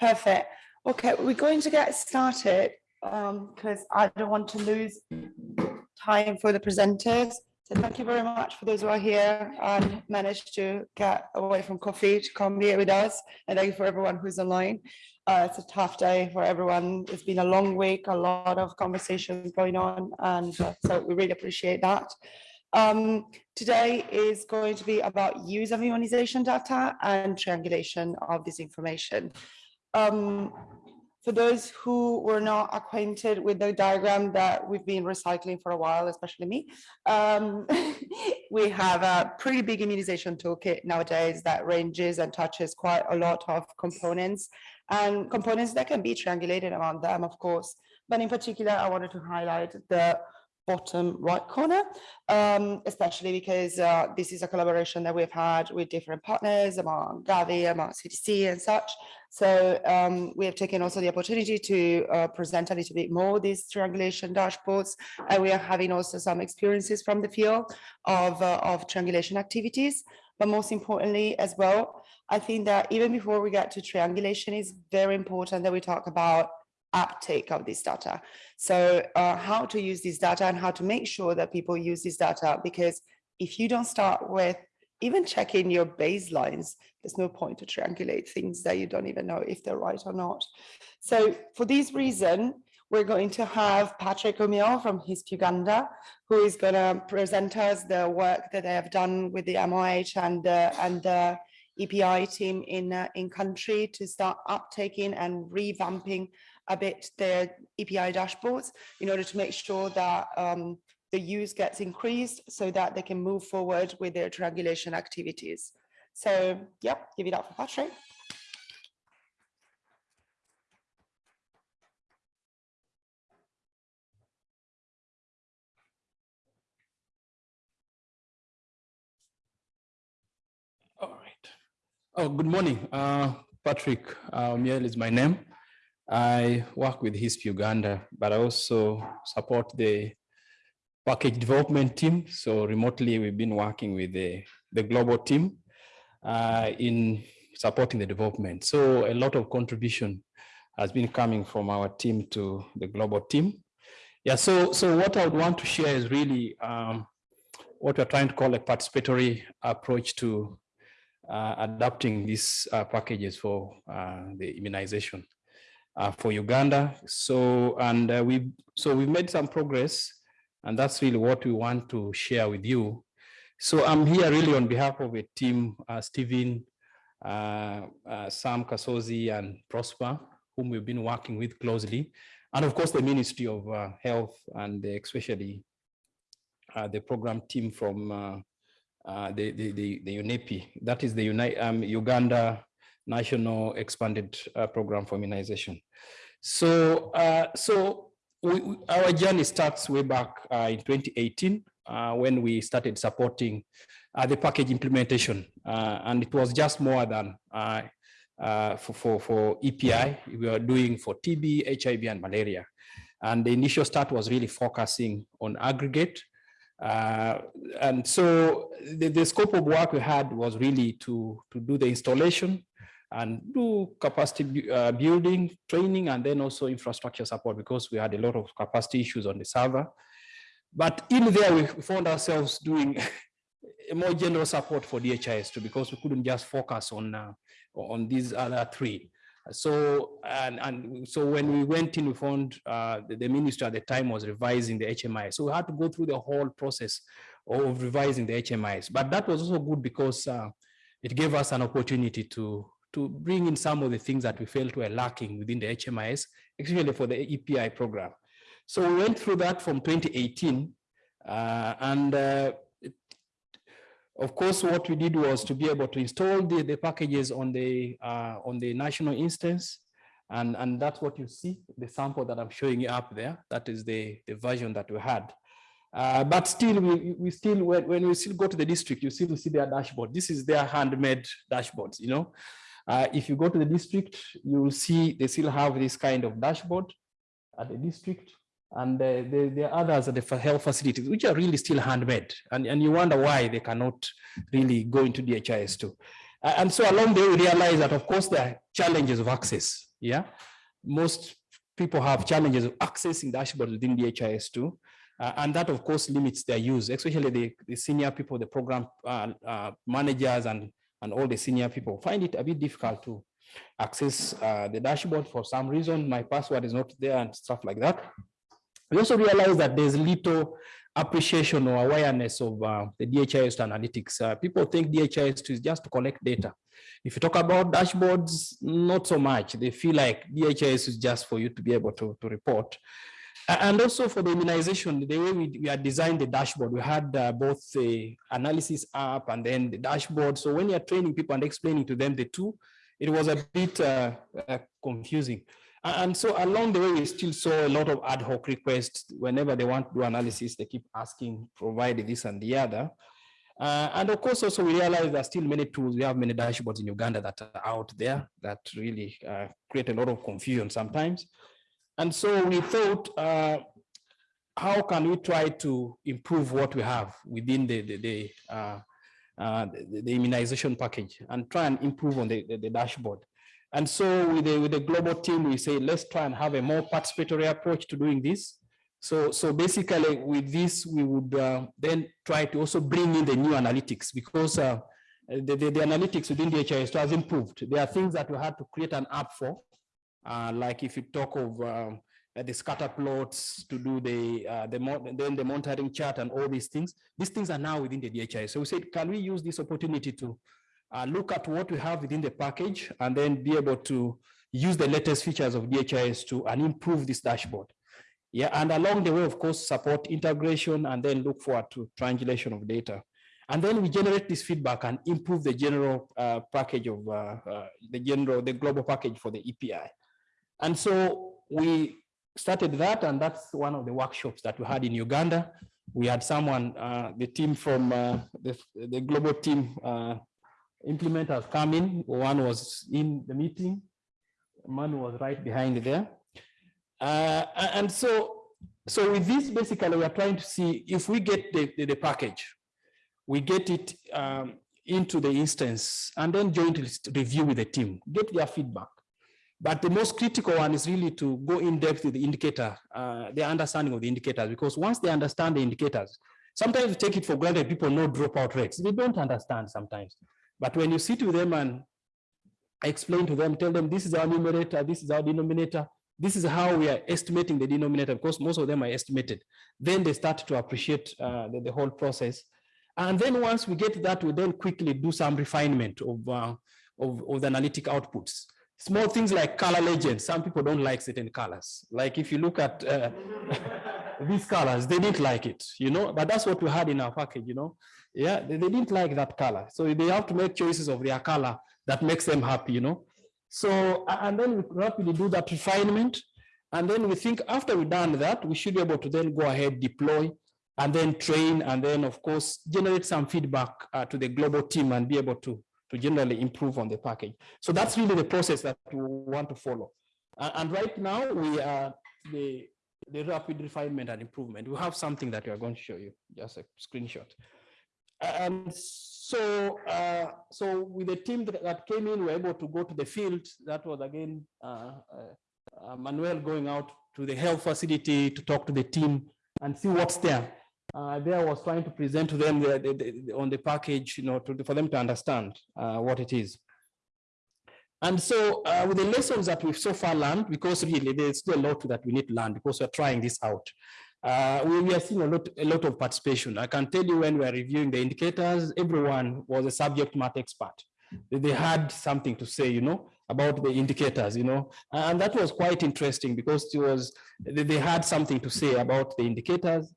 Perfect. Okay, we're going to get started because I don't want to lose time for the presenters. So thank you very much for those who are here and managed to get away from coffee to come here with us. And thank you for everyone who's online. Uh, it's a tough day for everyone. It's been a long week, a lot of conversations going on, and uh, so we really appreciate that. Um, today is going to be about use of immunization data and triangulation of this information. Um, for those who were not acquainted with the diagram that we've been recycling for a while, especially me, um, we have a pretty big immunization toolkit nowadays that ranges and touches quite a lot of components and components that can be triangulated around them, of course. But in particular, I wanted to highlight the bottom right corner, um, especially because uh, this is a collaboration that we've had with different partners among Gavi, among CDC and such. So um, we have taken also the opportunity to uh, present a little bit more these triangulation dashboards. And we are having also some experiences from the field of, uh, of triangulation activities. But most importantly as well, I think that even before we get to triangulation, it's very important that we talk about uptake of this data. So uh, how to use this data and how to make sure that people use this data, because if you don't start with even checking your baselines, there's no point to triangulate things that you don't even know if they're right or not. So for this reason, we're going to have Patrick O'Meal from HISP Uganda, who is going to present us the work that they have done with the MOH and, uh, and the EPI team in, uh, in country to start uptaking and revamping a bit their EPI dashboards in order to make sure that um, the use gets increased so that they can move forward with their triangulation activities. So, yep, give it up for Patrick. All right. Oh, good morning. Uh, Patrick uh, Miel is my name. I work with HISP Uganda, but I also support the package development team. So remotely, we've been working with the, the global team uh, in supporting the development. So a lot of contribution has been coming from our team to the global team. Yeah, so, so what I would want to share is really um, what we're trying to call a participatory approach to uh, adapting these uh, packages for uh, the immunization uh, for Uganda. So, and uh, we so we've made some progress and that's really what we want to share with you. So I'm here really on behalf of a team, uh, Stephen, uh, uh, Sam Kasozi and Prosper, whom we've been working with closely. And of course, the Ministry of uh, Health and especially the program team from the, the, the, the UNEPI, that is the Uni um, Uganda national expanded uh, program for immunization. So, uh, so we, we, our journey starts way back uh, in 2018 uh, when we started supporting uh, the package implementation, uh, and it was just more than for, for, for EPI. We were doing for TB, HIV, and malaria. And the initial start was really focusing on aggregate and so the, the, scope of work we had was really to, to do the installation and do capacity uh, building, training, and then also infrastructure support because we had a lot of capacity issues on the server. But in there, we found ourselves doing a more general support for DHIS2 because we couldn't just focus on uh, on these other three. So and and so when we went in, we found uh, the, the minister at the time was revising the HMI. So we had to go through the whole process of revising the HMIs. But that was also good because uh, it gave us an opportunity to to bring in some of the things that we felt were lacking within the HMIS, especially for the EPI program. So we went through that from 2018 uh, and uh, of course, what we did was to be able to install the, the packages on the uh, on the national instance. And, and that's what you see, the sample that I'm showing you up there. That is the, the version that we had. Uh, but still, we, we still, when, when we still go to the district, you still see their dashboard. This is their handmade dashboards, you know. Uh, if you go to the district, you will see they still have this kind of dashboard at the district. And uh, there, there are others at the health facilities, which are really still handmade. And, and you wonder why they cannot really go into DHIS2. Uh, and so along the way, we realize that, of course, there are challenges of access. Yeah, most people have challenges of accessing dashboards within DHIS2. Uh, and that of course limits their use, especially the, the senior people, the program uh, uh, managers and, and all the senior people find it a bit difficult to access uh, the dashboard for some reason. My password is not there and stuff like that. We also realize that there's little appreciation or awareness of uh, the DHIS analytics. Uh, people think DHIS is just to collect data. If you talk about dashboards, not so much. They feel like DHIS is just for you to be able to, to report. And also for the immunization, the way we, we had designed the dashboard, we had uh, both the analysis app and then the dashboard. So when you're training people and explaining to them the two, it was a bit uh, uh, confusing. And so along the way, we still saw a lot of ad hoc requests. Whenever they want to do analysis, they keep asking, provide this and the other. Uh, and of course, also we realize there are still many tools. We have many dashboards in Uganda that are out there that really uh, create a lot of confusion sometimes. And so we thought, uh, how can we try to improve what we have within the, the, the, uh, uh, the, the immunization package and try and improve on the, the, dashboard. And so with the, with the global team, we say, let's try and have a more participatory approach to doing this. So, so basically with this, we would uh, then try to also bring in the new analytics because uh, the, the, the, analytics within DHIS has improved. There are things that we had to create an app for, uh, like if you talk of um, the scatter plots to do the, uh, the then the monitoring chart and all these things, these things are now within the DHIS. So we said, can we use this opportunity to uh, look at what we have within the package and then be able to use the latest features of DHIS2 and improve this dashboard. Yeah, and along the way, of course, support integration and then look forward to triangulation of data. And then we generate this feedback and improve the general uh, package of uh, uh, the general, the global package for the EPI. And so we started that, and that's one of the workshops that we had in Uganda. We had someone, uh, the team from uh, the, the global team uh, implementers come in. One was in the meeting. One was right behind there. Uh, and so, so with this, basically, we are trying to see if we get the, the, the package, we get it um, into the instance and then jointly review with the team, get their feedback. But the most critical one is really to go in depth with the indicator, uh, the understanding of the indicators, because once they understand the indicators, sometimes we take it for granted people know dropout rates. They don't understand sometimes. But when you sit with them and explain to them, tell them this is our numerator, this is our denominator, this is how we are estimating the denominator, because most of them are estimated. Then they start to appreciate uh, the, the, whole process. And then once we get that, we then quickly do some refinement of, uh, of, of the analytic outputs. Small things like color legends. Some people don't like certain colors. Like if you look at uh, these colors, they didn't like it, you know, but that's what we had in our package, you know. Yeah, they, they didn't like that color. So they have to make choices of their color that makes them happy, you know. So, and then we rapidly do that refinement. And then we think after we've done that, we should be able to then go ahead, deploy, and then train, and then of course, generate some feedback uh, to the global team and be able to, to generally improve on the package. So that's really the process that we want to follow. Uh, and right now we are the, the rapid refinement and improvement. We have something that we are going to show you, just a screenshot. And so, uh, so with the team that, that, came in, we were able to go to the field. That was again, uh, uh, Manuel going out to the health facility to talk to the team and see what's there. Uh, there was trying to present to them the, the, the, on the package, you know, to, for them to understand uh, what it is. And so uh, with the lessons that we've so far learned, because really there's still a lot that we need to learn because we're trying this out. Uh, we, we, are seeing a lot, a lot of participation. I can tell you when we are reviewing the indicators, everyone was a subject matter expert. They had something to say, you know, about the indicators, you know, and that was quite interesting because it was, they had something to say about the indicators.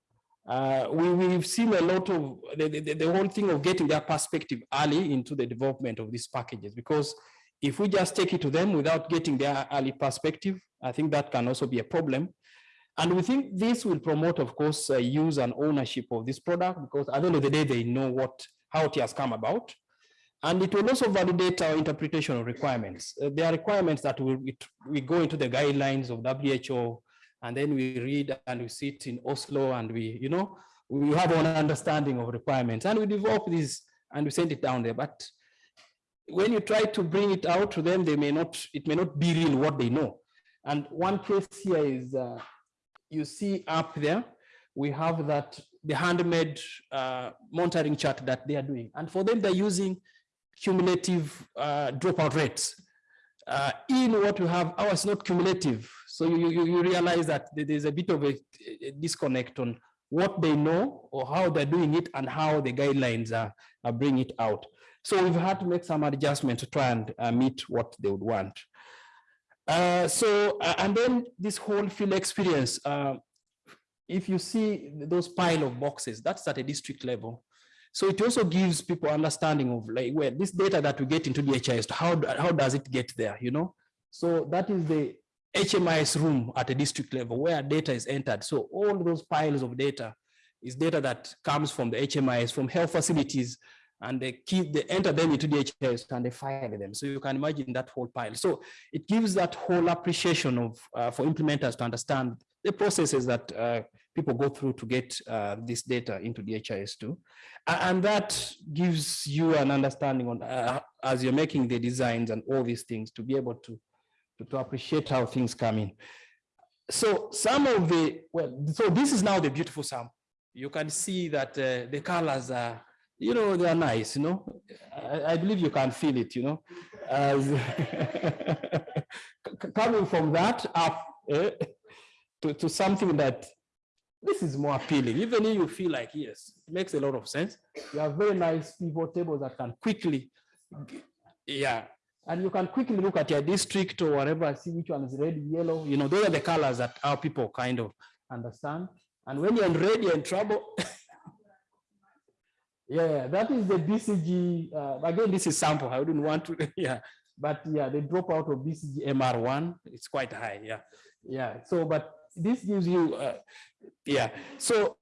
Uh, we, we've seen a lot of the, the, the whole thing of getting their perspective early into the development of these packages, because if we just take it to them without getting their early perspective, I think that can also be a problem. And we think this will promote, of course, uh, use and ownership of this product because at the end of the day, they know what how it has come about. And it will also validate our interpretation of requirements. Uh, there are requirements that we, we go into the guidelines of WHO, and then we read and we sit in Oslo and we, you know, we have an understanding of requirements and we develop this and we send it down there. But when you try to bring it out to them, they may not, it may not be real what they know. And one case here is, uh, you see up there, we have that, the handmade uh, monitoring chart that they are doing. And for them, they're using cumulative uh, dropout rates. Uh, in what we have, ours not cumulative. So you, you, you realize that there's a bit of a, a disconnect on what they know or how they're doing it and how the guidelines are, are bringing it out. So we've had to make some adjustment to try and uh, meet what they would want. Uh, so, uh, and then this whole field experience, uh, if you see those pile of boxes, that's at a district level. So it also gives people understanding of like where this data that we get into the HIS, how, how does it get there, you know? So that is the HMIS room at a district level where data is entered. So all those piles of data is data that comes from the HMIS, from health facilities, and they keep, they enter them into the HIS and they file them. So you can imagine that whole pile. So it gives that whole appreciation of, uh, for implementers to understand the processes that uh, people go through to get uh, this data into the HIS2. And that gives you an understanding on uh, as you're making the designs and all these things to be able to, to, to appreciate how things come in. So some of the, well, so this is now the beautiful sample. You can see that uh, the colors are, you know, they are nice, you know. I, I believe you can feel it, you know. As coming from that up eh, to, to something that this is more appealing. Even if you feel like, yes, it makes a lot of sense. You have very nice pivot tables that can quickly, yeah. And you can quickly look at your district or whatever, see which one is red, yellow. You know, those are the colors that our people kind of understand. And when you're in red, you're in trouble. yeah, that is the BCG. Uh, again, this is sample. I wouldn't want to, yeah. But yeah, the dropout of BCG MR1, it's quite high. Yeah. Yeah. So, but this gives you, uh, yeah. So,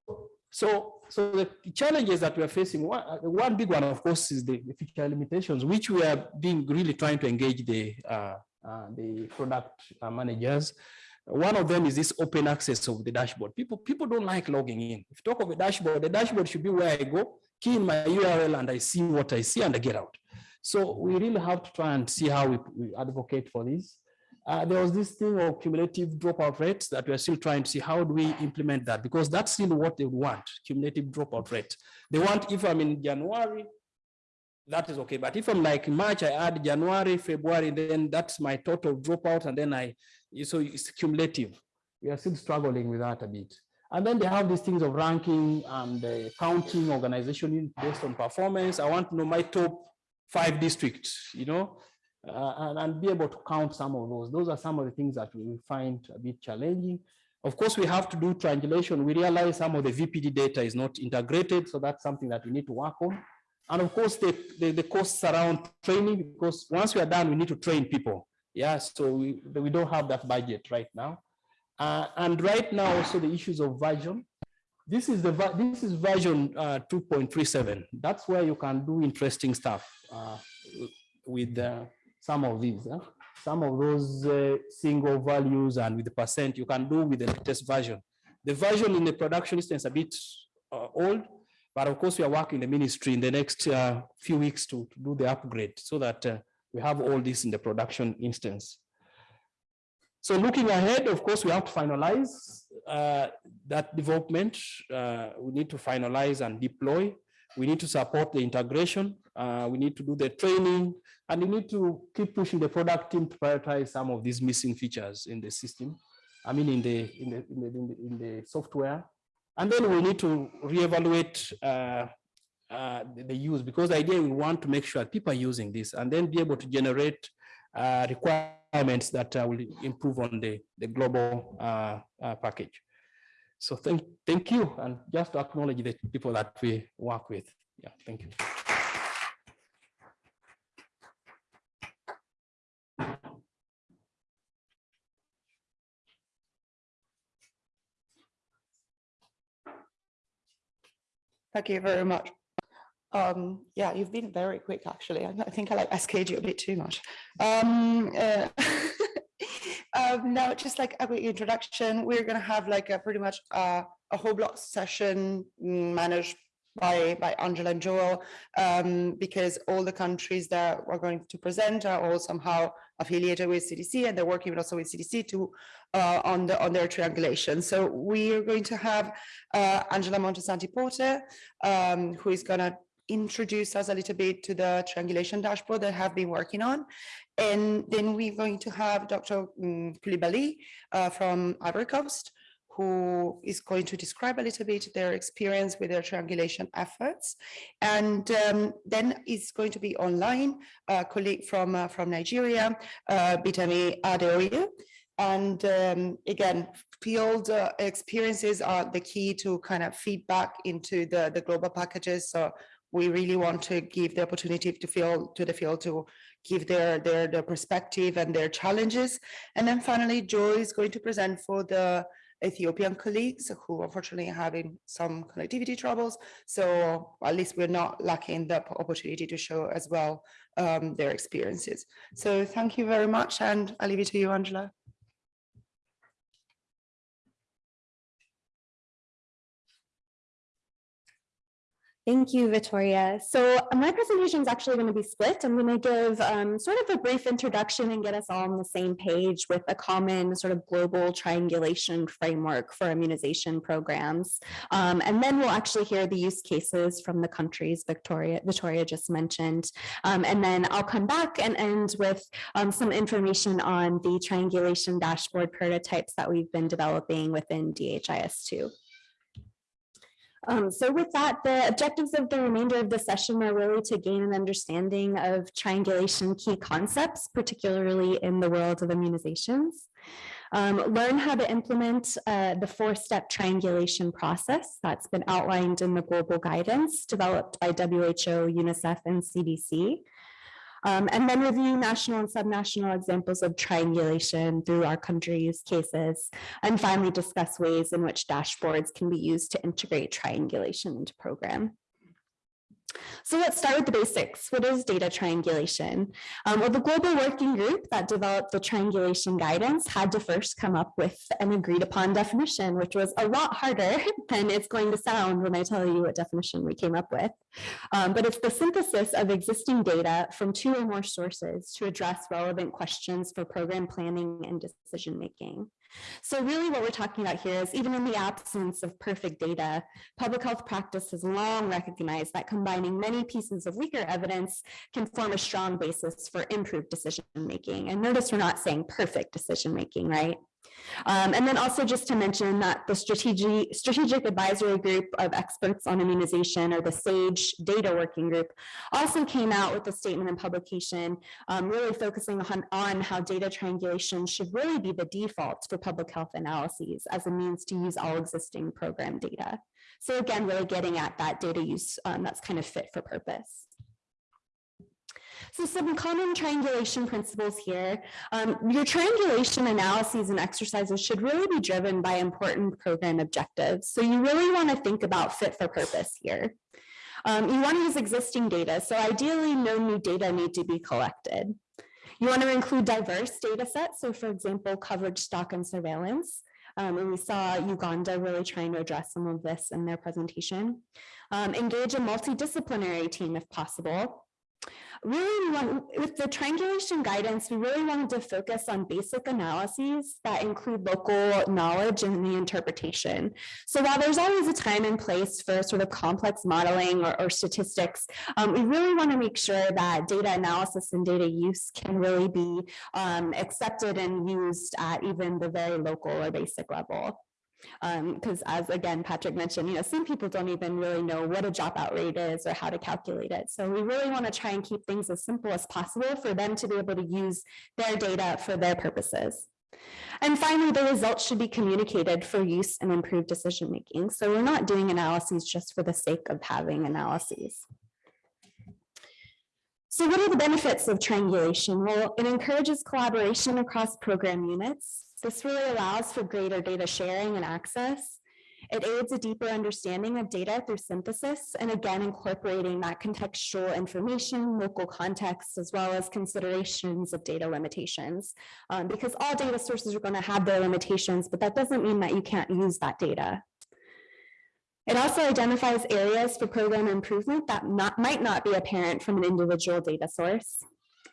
so, so the challenges that we are facing, one, uh, one big one, of course, is the, the feature limitations, which we are being really trying to engage the uh, uh, the product uh, managers. One of them is this open access of the dashboard. People, people don't like logging in. If you talk of a dashboard, the dashboard should be where I go, key in my URL, and I see what I see, and I get out. So we really have to try and see how we, we advocate for this. Uh, there was this thing of cumulative dropout rates that we're still trying to see how do we implement that because that's still what they want, cumulative dropout rate. They want if I'm in January, that is okay. But if I'm like March, I add January, February, then that's my total dropout. And then I, so it's cumulative. We are still struggling with that a bit. And then they have these things of ranking and uh, counting organization based on performance. I want to know my top five districts, you know, uh, and, and, be able to count some of those. Those are some of the things that we find a bit challenging. Of course, we have to do triangulation. We realize some of the VPD data is not integrated, so that's something that we need to work on. And of course, the, the, the costs around training, because once we are done, we need to train people. Yeah, so we, we don't have that budget right now. Uh, and right now, also the issues of version. This is the this is version uh, 2.37. That's where you can do interesting stuff uh, with uh, some of these. Huh? Some of those uh, single values and with the percent you can do with the latest version. The version in the production instance is a bit uh, old, but of course we are working in the ministry in the next uh, few weeks to, to, do the upgrade so that uh, we have all this in the production instance. So looking ahead, of course, we have to finalize uh, that development. Uh, we need to finalize and deploy we need to support the integration. Uh, we need to do the training and we need to keep pushing the product team to prioritize some of these missing features in the system. I mean, in the, in the, in the, in the, in the software. And then we need to reevaluate uh, uh, the, the, use because the idea we want to make sure people are using this and then be able to generate uh, requirements that uh, will improve on the, the global uh, package. So thank, thank you. And just to acknowledge the people that we work with. Yeah, thank you. Thank you very much. Um, yeah, you've been very quick, actually. I think I like SKG a bit too much. Um, uh, Um, now, just like a quick introduction, we're going to have like a pretty much uh, a whole block session managed by, by Angela and Joel, um, because all the countries that we're going to present are all somehow affiliated with CDC and they're working also with CDC to uh, on the on their triangulation. So we are going to have uh, Angela Montesanti Porter, um, who is going to introduce us a little bit to the triangulation dashboard that have been working on. And then we're going to have Dr. mm, Koulibaly uh, from Ivory Coast, who is going to describe a little bit their experience with their triangulation efforts. And um, then is going to be online, a colleague from, uh, from Nigeria, uh, Bitami Adeoye. And um, again, field uh, experiences are the key to kind of feedback into the, the global packages. So we really want to give the opportunity to feel to the field to give their, their, their perspective and their challenges. And then finally, Joy is going to present for the Ethiopian colleagues who unfortunately are having some connectivity troubles. So at least we're not lacking the opportunity to show as well um, their experiences. So thank you very much. And I'll leave it to you, Angela. Thank you, Victoria. So my presentation is actually going to be split. I'm going to give um, sort of a brief introduction and get us all on the same page with a common sort of global triangulation framework for immunization programs. Um, and then we'll actually hear the use cases from the countries Victoria, Victoria just mentioned. Um, and then I'll come back and end with um, some information on the triangulation dashboard prototypes that we've been developing within DHIS2. Um, so with that, the objectives of the remainder of the session are really to gain an understanding of triangulation key concepts, particularly in the world of immunizations. Um, learn how to implement uh, the four-step triangulation process that's been outlined in the global guidance developed by WHO, UNICEF, and CDC. Um, and then review national and subnational examples of triangulation through our country's cases, and finally discuss ways in which dashboards can be used to integrate triangulation into program. So let's start with the basics. What is data triangulation? Um, well, the global working group that developed the triangulation guidance had to first come up with an agreed upon definition, which was a lot harder than it's going to sound when I tell you what definition we came up with. Um, but it's the synthesis of existing data from two or more sources to address relevant questions for program planning and decision making. So really what we're talking about here is even in the absence of perfect data, public health practice has long recognized that combining many pieces of weaker evidence can form a strong basis for improved decision making. And notice we're not saying perfect decision making, right? Um, and then also just to mention that the strategic, strategic advisory group of experts on immunization or the SAGE data working group also came out with a statement and publication um, really focusing on, on how data triangulation should really be the default for public health analyses as a means to use all existing program data. So again, really getting at that data use um, that's kind of fit for purpose. So some common triangulation principles here. Um, your triangulation analyses and exercises should really be driven by important program objectives. So you really want to think about fit for purpose here. Um, you want to use existing data. So ideally, no new data need to be collected. You want to include diverse data sets. So for example, coverage, stock, and surveillance. Um, and we saw Uganda really trying to address some of this in their presentation. Um, engage a multidisciplinary team if possible really want, with the triangulation guidance, we really wanted to focus on basic analyses that include local knowledge and the interpretation. So while there's always a time and place for sort of complex modeling or, or statistics, um, we really want to make sure that data analysis and data use can really be um, accepted and used at even the very local or basic level because um, as again Patrick mentioned you know some people don't even really know what a dropout rate is or how to calculate it so we really want to try and keep things as simple as possible for them to be able to use their data for their purposes and finally the results should be communicated for use and improved decision making so we're not doing analyses just for the sake of having analyses so what are the benefits of triangulation? Well, it encourages collaboration across program units. This really allows for greater data sharing and access. It aids a deeper understanding of data through synthesis and again incorporating that contextual information, local context, as well as considerations of data limitations. Um, because all data sources are going to have their limitations, but that doesn't mean that you can't use that data. It also identifies areas for program improvement that not, might not be apparent from an individual data source.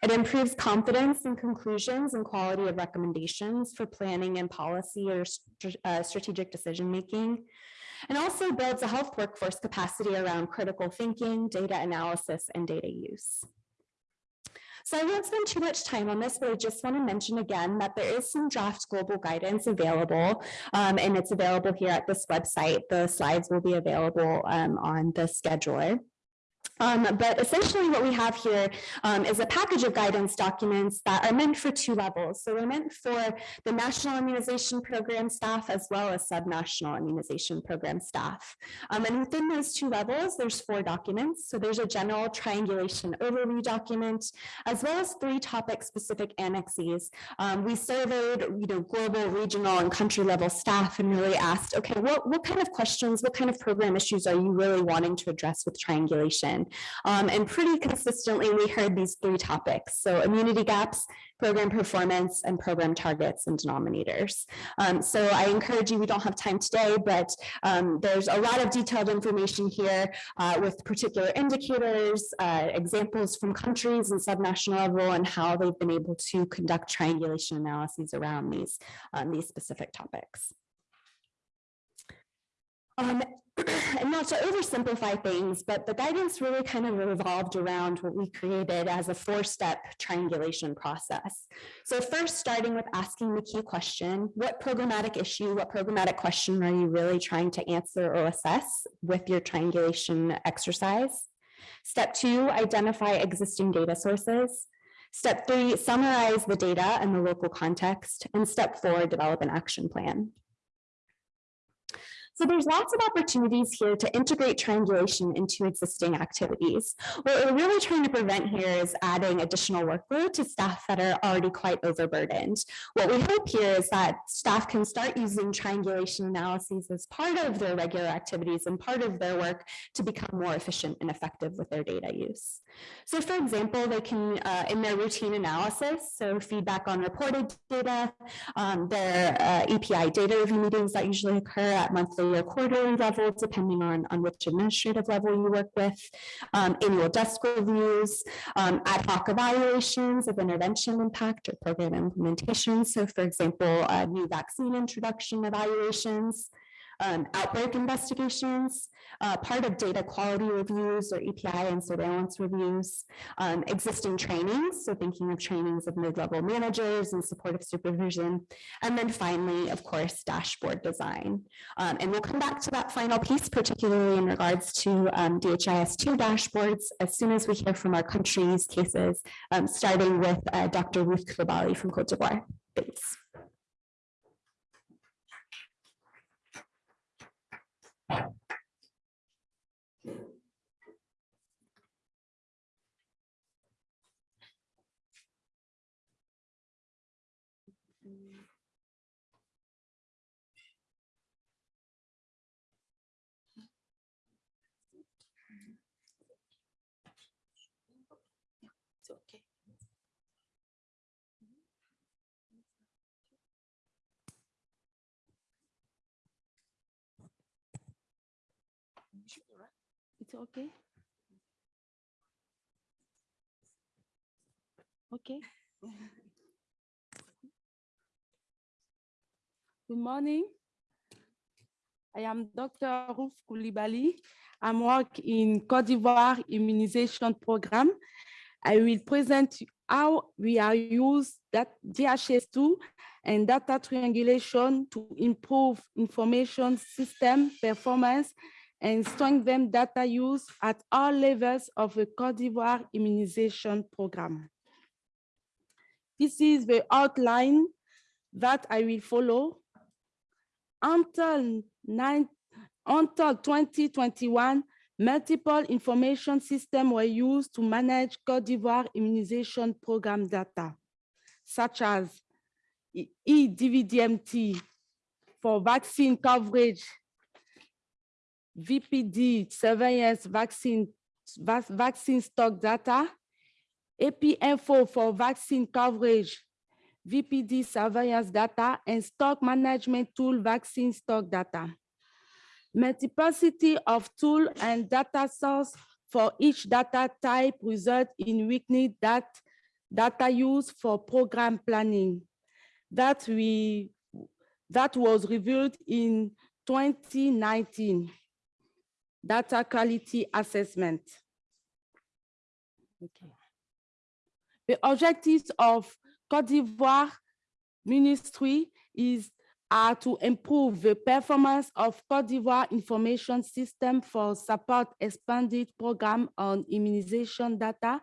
It improves confidence in conclusions and quality of recommendations for planning and policy or uh, strategic decision-making. And also builds a health workforce capacity around critical thinking, data analysis, and data use. So I won't spend too much time on this, but I just want to mention again that there is some draft global guidance available, um, and it's available here at this website. The slides will be available um, on the scheduler. Um, but essentially what we have here um, is a package of guidance documents that are meant for two levels. So they're meant for the National Immunization Program staff as well as subnational immunization program staff. Um, and within those two levels, there's four documents. So there's a general triangulation overview document, as well as three topic specific annexes. Um, we surveyed, you know, global, regional and country level staff and really asked, okay, what, what kind of questions, what kind of program issues are you really wanting to address with triangulation? Um, and pretty consistently, we heard these three topics. So immunity gaps, program performance, and program targets and denominators. Um, so I encourage you, we don't have time today, but um, there's a lot of detailed information here uh, with particular indicators, uh, examples from countries and subnational level and how they've been able to conduct triangulation analyses around these, um, these specific topics. Um, and not to oversimplify things, but the guidance really kind of revolved around what we created as a four-step triangulation process. So first, starting with asking the key question, what programmatic issue, what programmatic question are you really trying to answer or assess with your triangulation exercise? Step two, identify existing data sources. Step three, summarize the data and the local context. And step four, develop an action plan. So there's lots of opportunities here to integrate triangulation into existing activities. What we're really trying to prevent here is adding additional workload to staff that are already quite overburdened. What we hope here is that staff can start using triangulation analyses as part of their regular activities and part of their work to become more efficient and effective with their data use. So for example, they can, uh, in their routine analysis, so feedback on reported data, um, their uh, EPI data review meetings that usually occur at monthly or quarterly level, depending on, on which administrative level you work with, um, annual desk reviews, um, ad hoc evaluations of intervention impact or program implementation. So for example, uh, new vaccine introduction evaluations, um, outbreak investigations, uh, part of data quality reviews or EPI and surveillance reviews, um, existing trainings, so thinking of trainings of mid-level managers and supportive supervision, and then finally, of course, dashboard design. Um, and we'll come back to that final piece, particularly in regards to um, DHIS2 dashboards, as soon as we hear from our country's cases, um, starting with uh, Dr. Ruth Koulibaly from Cote d'Ivoire. Thanks. It's okay. It's okay? Okay. Good morning. I am Dr. Ruth Koulibaly. I'm work in Cote d'Ivoire immunization program. I will present how we are use that DHS2 and data triangulation to improve information system performance and strengthen data use at all levels of the Cote d'Ivoire immunization program. This is the outline that I will follow. Until, nine, until 2021, multiple information systems were used to manage Cote d'Ivoire immunization program data, such as eDVDMT for vaccine coverage VPD surveillance vaccine, vac vaccine stock data, APinfo for vaccine coverage, VPD surveillance data, and stock management tool vaccine stock data. Multiplicity of tool and data source for each data type result in weekly dat data use for program planning. That we that was revealed in 2019 data quality assessment. Okay. The objectives of Cote d'Ivoire Ministry is are to improve the performance of Cote d'Ivoire information system for support expanded program on immunization data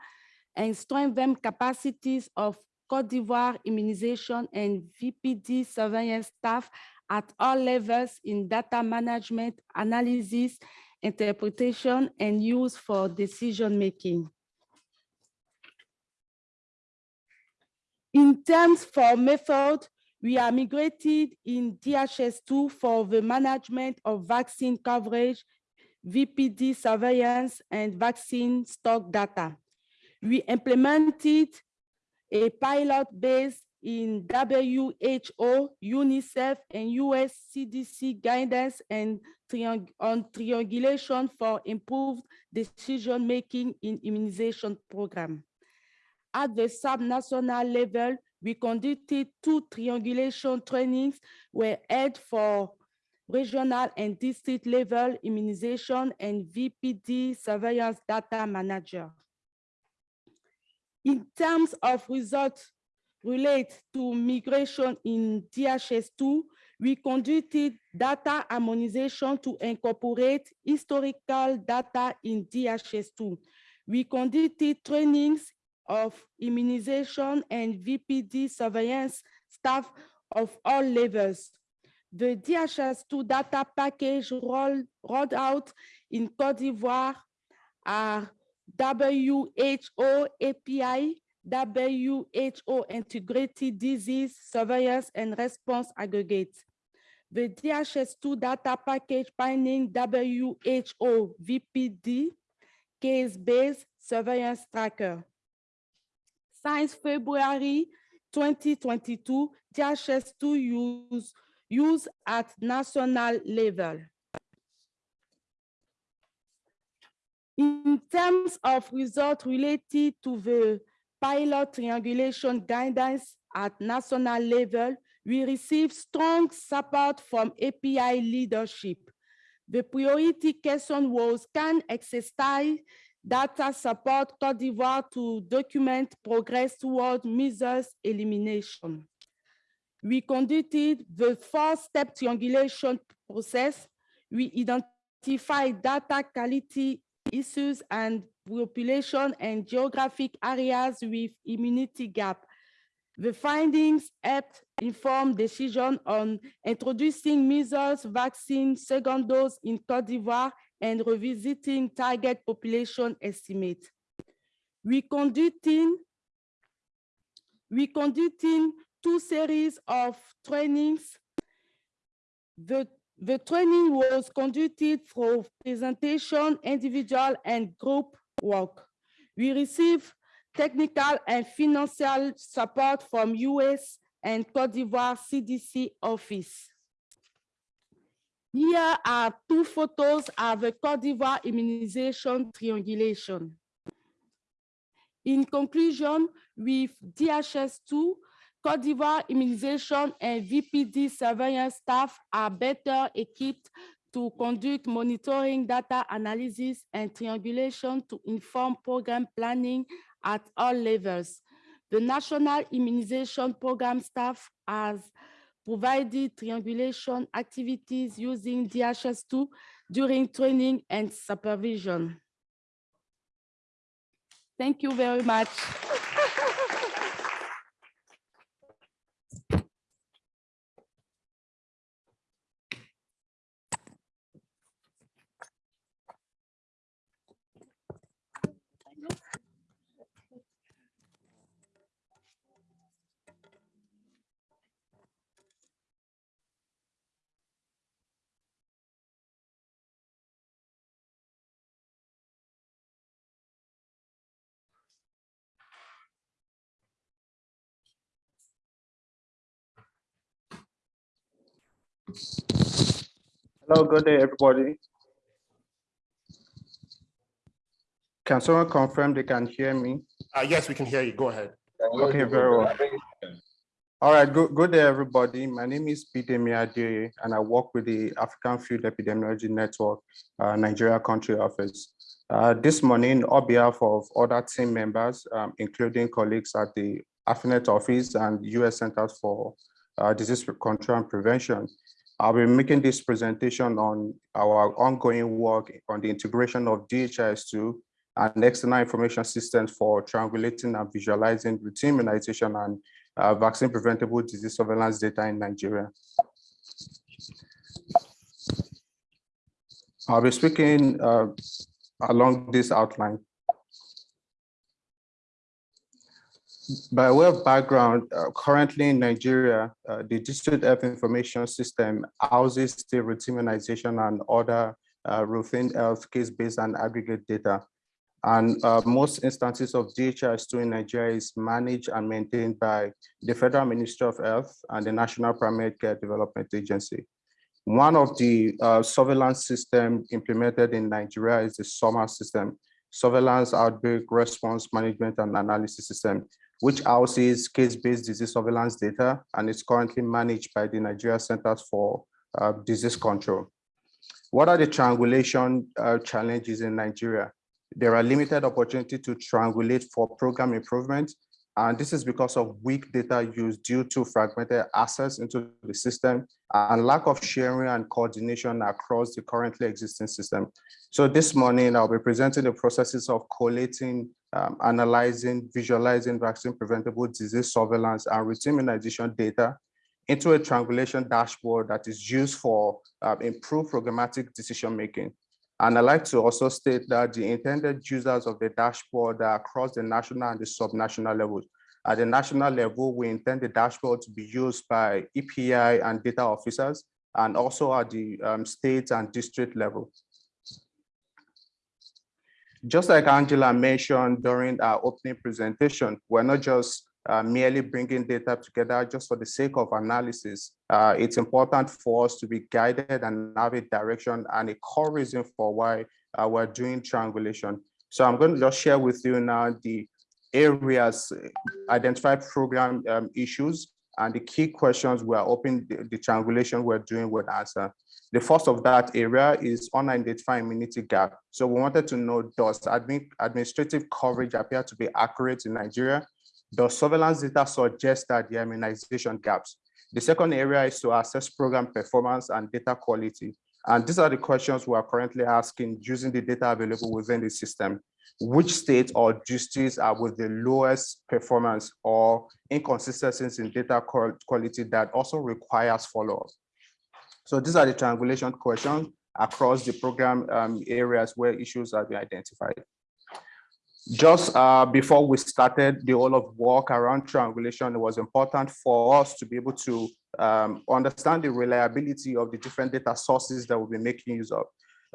and strengthen capacities of Cote d'Ivoire immunization and VPD surveillance staff at all levels in data management, analysis, interpretation, and use for decision-making. In terms for method, we are migrated in DHS2 for the management of vaccine coverage, VPD surveillance, and vaccine stock data. We implemented a pilot based in WHO, UNICEF, and US CDC guidance and triang on triangulation for improved decision-making in immunization program. At the subnational level, we conducted two triangulation trainings were held for regional and district level immunization and VPD surveillance data manager. In terms of results relate to migration in DHS2, we conducted data harmonization to incorporate historical data in DHS2. We conducted trainings of immunization and VPD surveillance staff of all levels. The DHS2 data package rolled, rolled out in Cote d'Ivoire are WHO EPI, WHO Integrated Disease Surveillance and Response Aggregate. The DHS2 data package binding WHO VPD case-based surveillance tracker. Since February 2022, DHS2 use, use at national level. In terms of results related to the pilot triangulation guidance at national level, we received strong support from EPI leadership. The priority question was, can exercise data support Cote d'Ivoire to document progress toward measles elimination? We conducted the four-step triangulation process. We identified data quality issues and population and geographic areas with immunity gap. The findings helped inform decision on introducing measles vaccine second dose in Cote d'Ivoire and revisiting target population estimate. We conducting, we conducting two series of trainings. The the training was conducted for presentation, individual and group work. We receive technical and financial support from US and Cote d'Ivoire CDC office. Here are two photos of the Cote d'Ivoire immunization triangulation. In conclusion, with DHS2, Cote d'Ivoire immunization and VPD surveillance staff are better equipped to conduct monitoring data analysis and triangulation to inform program planning at all levels. The National Immunization Program staff has provided triangulation activities using DHS2 during training and supervision. Thank you very much. Hello, good day, everybody. Can someone confirm they can hear me? Uh, yes, we can hear you. Go ahead. Okay, very well. All right, good, good day, everybody. My name is Peter Miadie, and I work with the African Field Epidemiology Network, uh, Nigeria Country Office. Uh, this morning, on behalf of other team members, um, including colleagues at the AFENET office and US Centers for uh, Disease Control and Prevention, I'll be making this presentation on our ongoing work on the integration of DHIS2 and external information systems for triangulating and visualizing routine immunization and uh, vaccine preventable disease surveillance data in Nigeria. I'll be speaking uh, along this outline. By way of background, uh, currently in Nigeria, uh, the District Health Information System houses the routine immunization and other uh, routine health case-based and aggregate data. And uh, most instances of DHIS2 in Nigeria is managed and maintained by the Federal Ministry of Health and the National Primary Care Development Agency. One of the uh, surveillance systems implemented in Nigeria is the SORMAS system, Surveillance Outbreak Response Management and Analysis System, which houses case-based disease surveillance data and is currently managed by the Nigeria Centers for uh, Disease Control. What are the triangulation uh, challenges in Nigeria? There are limited opportunity to triangulate for program improvement, and this is because of weak data use due to fragmented access into the system and lack of sharing and coordination across the currently existing system. So this morning, I'll be presenting the processes of collating, um, analyzing, visualizing vaccine preventable disease surveillance and routine immunization data into a triangulation dashboard that is used for uh, improved programmatic decision-making. And I'd like to also state that the intended users of the dashboard are across the national and the subnational levels. At the national level, we intend the dashboard to be used by EPI and data officers, and also at the um, state and district level. Just like Angela mentioned during our opening presentation, we're not just uh, merely bringing data together just for the sake of analysis. Uh, it's important for us to be guided and have a direction and a core reason for why uh, we're doing triangulation. So I'm going to just share with you now the areas, identified program um, issues, and the key questions we're hoping the, the triangulation we're doing would answer. The first of that area is unidentified immunity gap. So we wanted to know, does admin, administrative coverage appear to be accurate in Nigeria? Does surveillance data suggest that the immunization gaps? The second area is to assess program performance and data quality. And these are the questions we are currently asking using the data available within the system. Which states or districts are with the lowest performance or inconsistencies in data quality that also requires follow-up? So these are the triangulation questions across the program um, areas where issues have been identified. Just uh, before we started the whole of work around triangulation, it was important for us to be able to um, understand the reliability of the different data sources that we'll be making use of.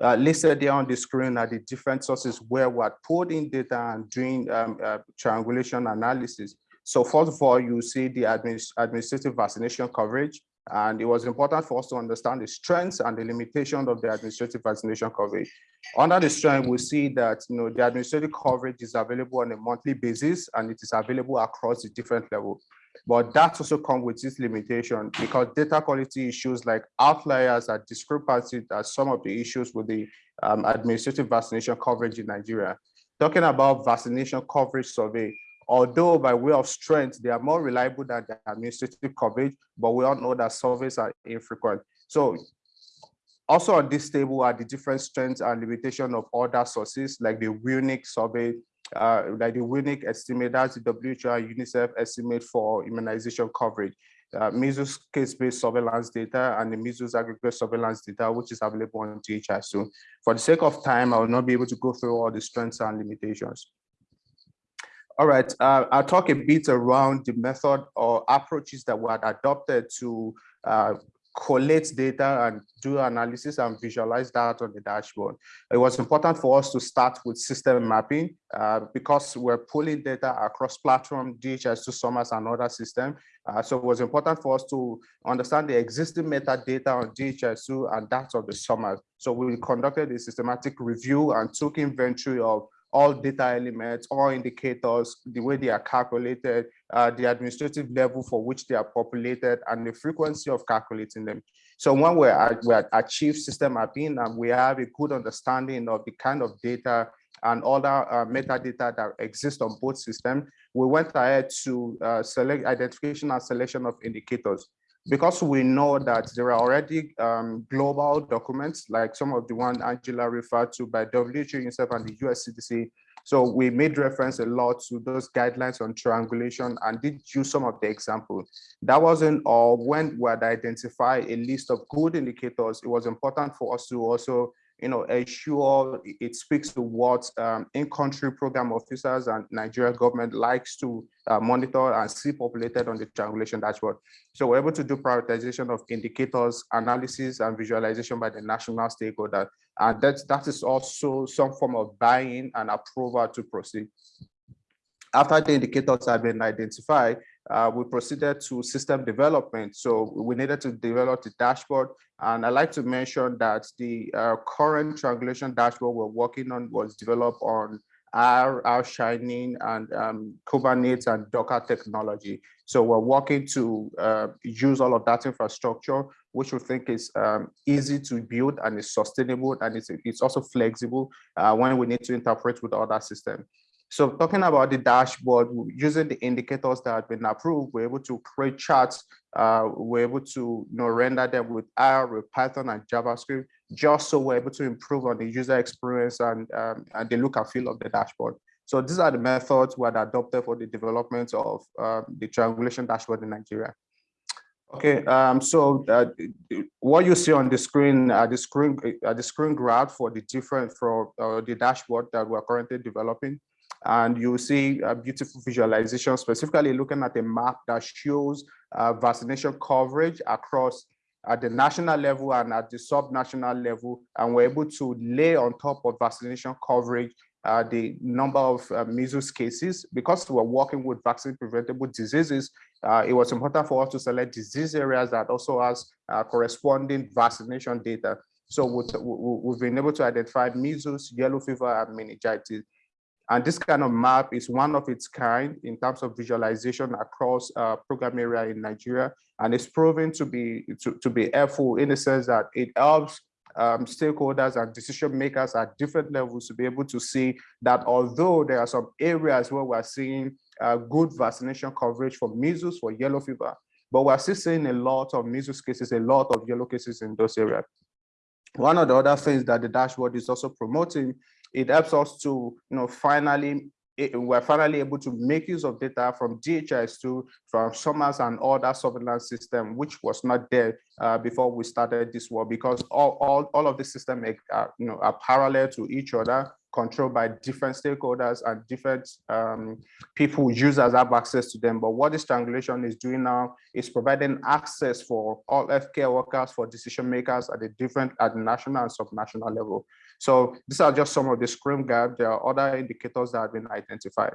Uh, listed there on the screen are the different sources where we're putting data and doing um, uh, triangulation analysis. So first of all, you see the administ administrative vaccination coverage, and it was important for us to understand the strengths and the limitations of the administrative vaccination coverage. Under the strength, we see that you know the administrative coverage is available on a monthly basis and it is available across the different levels. But that also comes with this limitation because data quality issues like outliers are discrepancies are some of the issues with the um, administrative vaccination coverage in Nigeria. Talking about vaccination coverage survey, although by way of strength, they are more reliable than the administrative coverage, but we all know that surveys are infrequent. So also on this table are the different strengths and limitation of other sources like the WUENIC survey, uh, like the WUENIC estimate, that's the WHO UNICEF estimate for immunization coverage. Uh, measles case-based surveillance data and the measles aggregate surveillance data, which is available on THI. So for the sake of time, I will not be able to go through all the strengths and limitations. All right, uh, I'll talk a bit around the method or approaches that were adopted to uh, collate data and do analysis and visualize that on the dashboard. It was important for us to start with system mapping uh, because we're pulling data across platform, DHIS2 SORMAS and other systems. Uh, so it was important for us to understand the existing metadata on DHIS2 and that of the SORMAS. So we conducted a systematic review and took inventory of all data elements, all indicators, the way they are calculated, uh, the administrative level for which they are populated, and the frequency of calculating them. So when we we achieve system mapping and we have a good understanding of the kind of data and other uh, metadata that exist on both systems, we went ahead to uh, select identification and selection of indicators because we know that there are already um, global documents like some of the one Angela referred to by WHO, UNICEF and the US CDC. So we made reference a lot to those guidelines on triangulation and did use some of the example. That wasn't all. When we had identified a list of good indicators, it was important for us to also you know, ensure it speaks to what um, in-country program officers and Nigeria government likes to uh, monitor and see populated on the triangulation dashboard. So we're able to do prioritization of indicators, analysis, and visualization by the national stakeholder. And that, that is also some form of buy-in and approval to proceed. After the indicators have been identified, uh, we proceeded to system development. So we needed to develop the dashboard. And I'd like to mention that the uh, current triangulation dashboard we're working on was developed on R, R Shiny and um, Kubernetes and Docker technology. So we're working to uh, use all of that infrastructure, which we think is um, easy to build and is sustainable and it's, it's also flexible uh, when we need to interpret with other systems. So talking about the dashboard, using the indicators that have been approved, we're able to create charts. Uh, we're able to you know, render them with R, with Python and JavaScript, just so we're able to improve on the user experience and, um, and the look and feel of the dashboard. So these are the methods we had adopted for the development of um, the triangulation dashboard in Nigeria. Okay, um, so uh, what you see on the screen, uh, the screen, uh, the screen graph for the different for uh, the dashboard that we're currently developing and you see a beautiful visualization, specifically looking at a map that shows uh, vaccination coverage across at the national level and at the sub-national level, and we're able to lay on top of vaccination coverage uh, the number of uh, measles cases. Because we're working with vaccine preventable diseases, uh, it was important for us to select disease areas that also has uh, corresponding vaccination data. So we've been able to identify measles, yellow fever, and meningitis. And this kind of map is one of its kind in terms of visualization across uh, program area in Nigeria. And it's proven to be, to, to be helpful in the sense that it helps um, stakeholders and decision makers at different levels to be able to see that although there are some areas where we're seeing uh, good vaccination coverage for measles, for yellow fever, but we're still seeing a lot of measles cases, a lot of yellow cases in those areas. One of the other things that the dashboard is also promoting it helps us to, you know, finally, we're finally able to make use of data from DHIS2, from SORMAS and other surveillance system, which was not there uh, before we started this war, because all, all, all of the systems are, you know, are parallel to each other controlled by different stakeholders and different um, people, users have access to them. But what this triangulation is doing now is providing access for all healthcare workers, for decision makers at the different, at national and subnational level. So these are just some of the screen gap. There are other indicators that have been identified.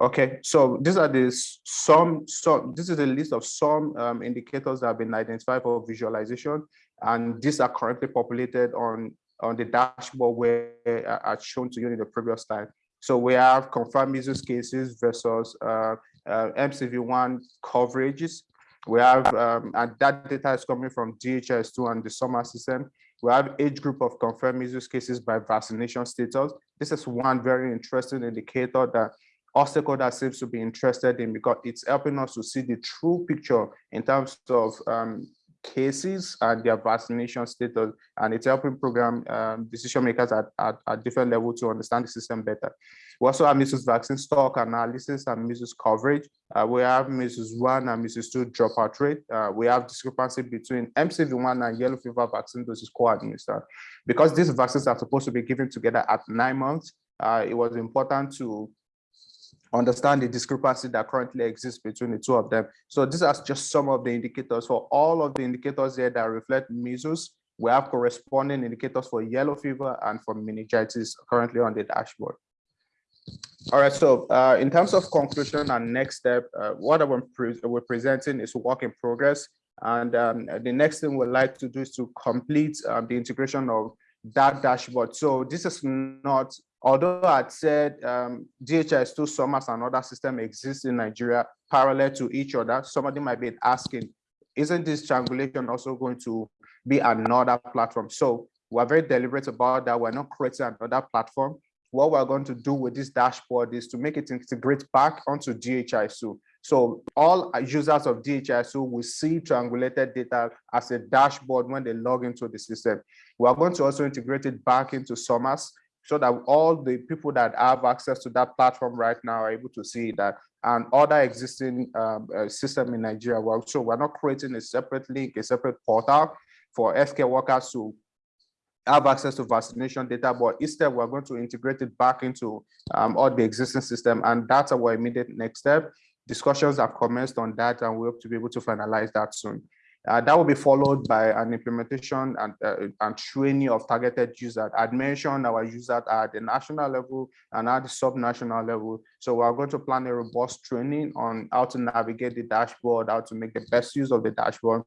Okay, so these are the some, some this is a list of some um, indicators that have been identified for visualization, and these are currently populated on on the dashboard where uh, are shown to you in the previous slide. So we have confirmed measles cases versus uh, uh, MCV1 coverages. We have, um, and that data is coming from DHIS2 and the SORMAS system. We have age group of confirmed measles cases by vaccination status. This is one very interesting indicator that all stakeholders seems to be interested in because it's helping us to see the true picture in terms of um, cases and their vaccination status, and it's helping program um, decision makers at, at, at different levels to understand the system better. We also have measles vaccine stock analysis and measles coverage. Uh, we have measles 1 and measles 2 dropout rate. Uh, we have discrepancy between MCV1 and yellow fever vaccine doses co-administered. Because these vaccines are supposed to be given together at nine months, uh, it was important to understand the discrepancy that currently exists between the two of them. So these are just some of the indicators for all of the indicators here that reflect measles. We have corresponding indicators for yellow fever and for meningitis currently on the dashboard. All right, so uh, in terms of conclusion and next step, uh, what I'm pre we're presenting is a work in progress. And um, the next thing we'd like to do is to complete um, the integration of that dashboard. So this is not, although I'd said um, DHIS2 SORMAS and other system exists in Nigeria parallel to each other, somebody might be asking, isn't this triangulation also going to be another platform? So we're very deliberate about that. We're not creating another platform. What we're going to do with this dashboard is to make it integrate back onto DHIS2. So all users of DHIS2 will see triangulated data as a dashboard when they log into the system. We are going to also integrate it back into SORMAS so that all the people that have access to that platform right now are able to see that and other existing um, uh, system in Nigeria. Well, so we're not creating a separate link, a separate portal for healthcare workers to have access to vaccination data, but instead we're going to integrate it back into um, all the existing system. And that's our immediate next step discussions have commenced on that and we hope to be able to finalize that soon. Uh, that will be followed by an implementation and, uh, and training of targeted users. I'd mentioned our users at the national level and at the sub-national level. So we're going to plan a robust training on how to navigate the dashboard, how to make the best use of the dashboard,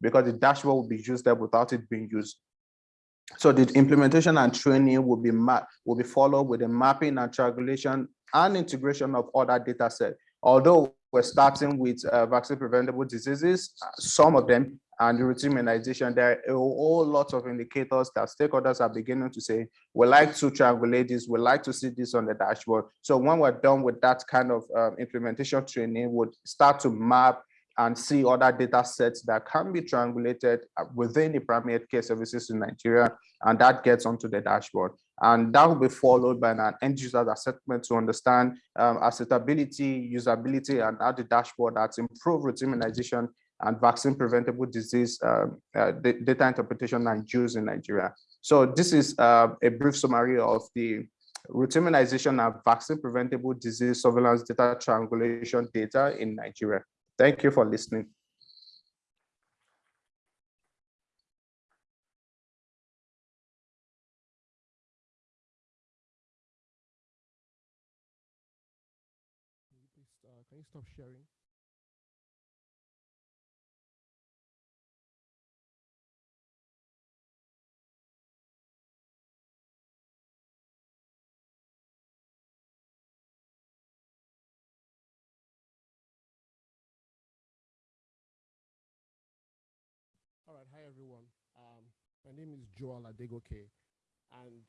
because the dashboard will be used there without it being used. So the implementation and training will be will be followed with the mapping and triangulation and integration of other data sets Although we're starting with uh, vaccine preventable diseases, some of them and routine immunization, there are a whole lot of indicators that stakeholders are beginning to say, we like to triangulate this, we like to see this on the dashboard. So when we're done with that kind of um, implementation training, we'll start to map and see other data sets that can be triangulated uh, within the primary care services in Nigeria, and that gets onto the dashboard. And that will be followed by an end user assessment to understand um, acceptability, usability, and how the dashboard that's improved routine immunization and vaccine preventable disease uh, uh, data interpretation and use in Nigeria. So this is uh, a brief summary of the routine immunization and vaccine preventable disease surveillance data triangulation data in Nigeria. Thank you for listening. Uh, can you stop sharing? Everyone. Um, my name is Joel Adegoke, and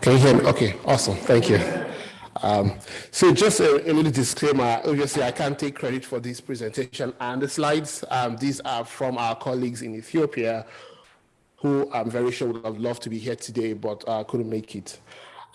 can you hear me? Okay, awesome, thank you. Um, so just a, a, little disclaimer, obviously I can't take credit for this presentation and the slides. Um, these are from our colleagues in Ethiopia who I'm very sure would have loved to be here today, but uh, couldn't make it.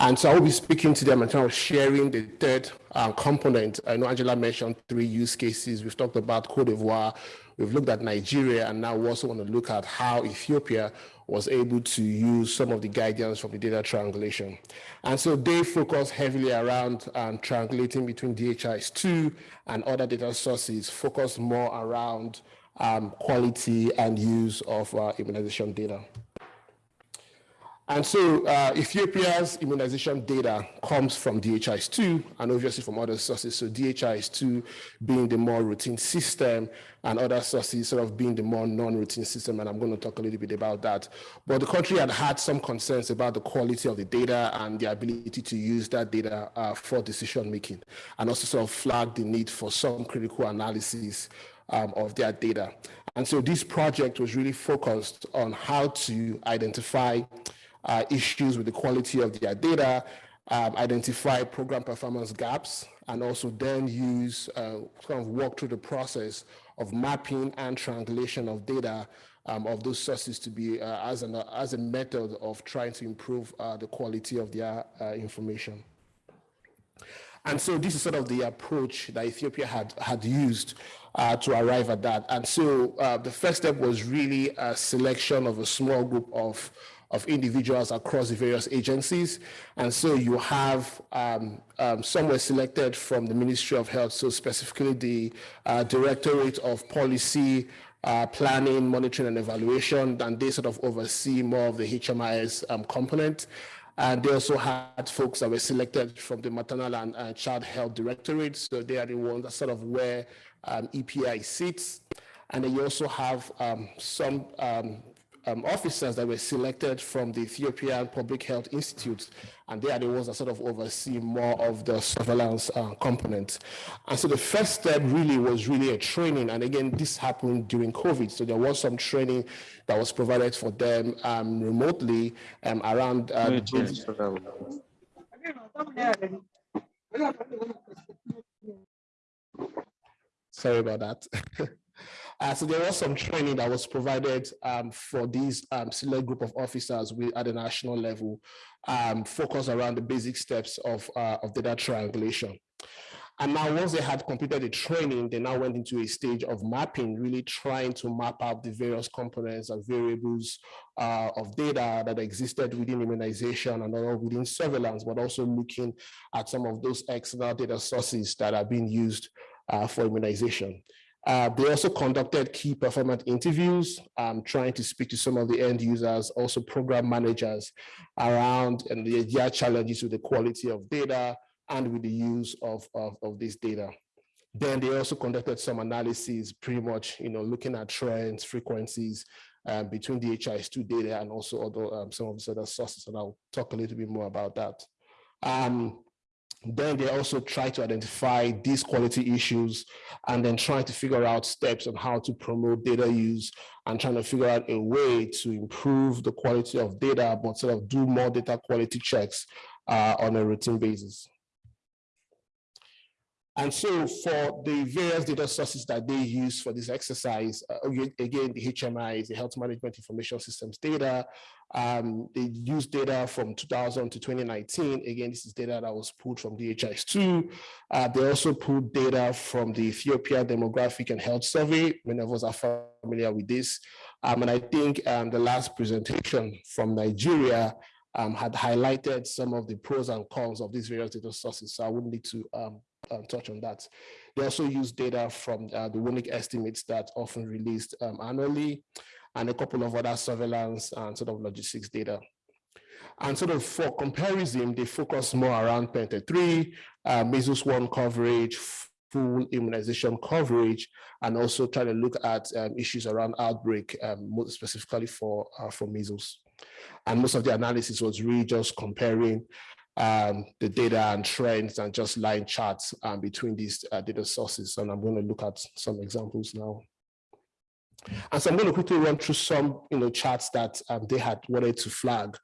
And so I will be speaking to them in terms of sharing the third uh, component. I know Angela mentioned three use cases. We've talked about Cote d'Ivoire, we've looked at Nigeria, and now we also want to look at how Ethiopia was able to use some of the guidance from the data triangulation. And so they focus heavily around um, triangulating between DHIS2 and other data sources, focus more around um, quality and use of uh, immunization data. And so uh, Ethiopia's immunization data comes from DHIS2 and obviously from other sources. So DHIS2 being the more routine system and other sources sort of being the more non-routine system. And I'm going to talk a little bit about that. But the country had had some concerns about the quality of the data and the ability to use that data uh, for decision making and also sort of flagged the need for some critical analysis um, of their data. And so this project was really focused on how to identify uh, issues with the quality of their data, um, identify program performance gaps, and also then use, uh, kind of walk through the process of mapping and triangulation of data um, of those sources to be uh, as, an, as a method of trying to improve uh, the quality of their uh, information. And so this is sort of the approach that Ethiopia had, had used uh, to arrive at that. And so uh, the first step was really a selection of a small group of of individuals across the various agencies. And so you have um, um, some were selected from the Ministry of Health, so specifically the uh, Directorate of Policy, uh, Planning, Monitoring and Evaluation, and they sort of oversee more of the HMIS um, component. And they also had folks that were selected from the Maternal and uh, Child Health Directorate, so they are the ones that sort of where um, EPI sits. And then you also have um, some um, um, officers that were selected from the Ethiopian Public Health Institute, and they are the ones that sort of oversee more of the surveillance uh, component. And so the first step really was really a training, and again, this happened during COVID, so there was some training that was provided for them um, remotely um, around uh, Sorry about that. Uh, so there was some training that was provided um, for these um, select group of officers with, at the national level, um, focused around the basic steps of, uh, of data triangulation. And now once they had completed the training, they now went into a stage of mapping, really trying to map out the various components and variables uh, of data that existed within immunization and all within surveillance, but also looking at some of those external data sources that are being used uh, for immunization. Uh, they also conducted key performance interviews, um, trying to speak to some of the end users, also program managers around and the, their challenges with the quality of data and with the use of, of, of this data. Then they also conducted some analysis, pretty much, you know, looking at trends, frequencies uh, between the DHIS2 data and also other, um, some of the other sources, and I'll talk a little bit more about that. Um, then they also try to identify these quality issues and then trying to figure out steps on how to promote data use and trying to figure out a way to improve the quality of data, but sort of do more data quality checks uh, on a routine basis. And so for the various data sources that they use for this exercise, uh, again, the HMIS the Health Management Information Systems data. Um, they use data from 2000 to 2019. Again, this is data that was pulled from DHIS2. Uh, they also pulled data from the Ethiopia Demographic and Health Survey. Many of us are familiar with this. Um, and I think um, the last presentation from Nigeria um, had highlighted some of the pros and cons of these various data sources. So I wouldn't need to um, um, touch on that. They also use data from uh, the WUENIC estimates that often released um, annually and a couple of other surveillance and sort of logistics data. And sort of for comparison, they focus more around Penta 3, uh, measles 1 coverage, full immunization coverage, and also trying to look at um, issues around outbreak, um, specifically for, uh, for measles. And most of the analysis was really just comparing um, the data and trends and just line charts um, between these uh, data sources. And I'm going to look at some examples now. And so I'm going to quickly run through some you know, charts that um, they had wanted to flag.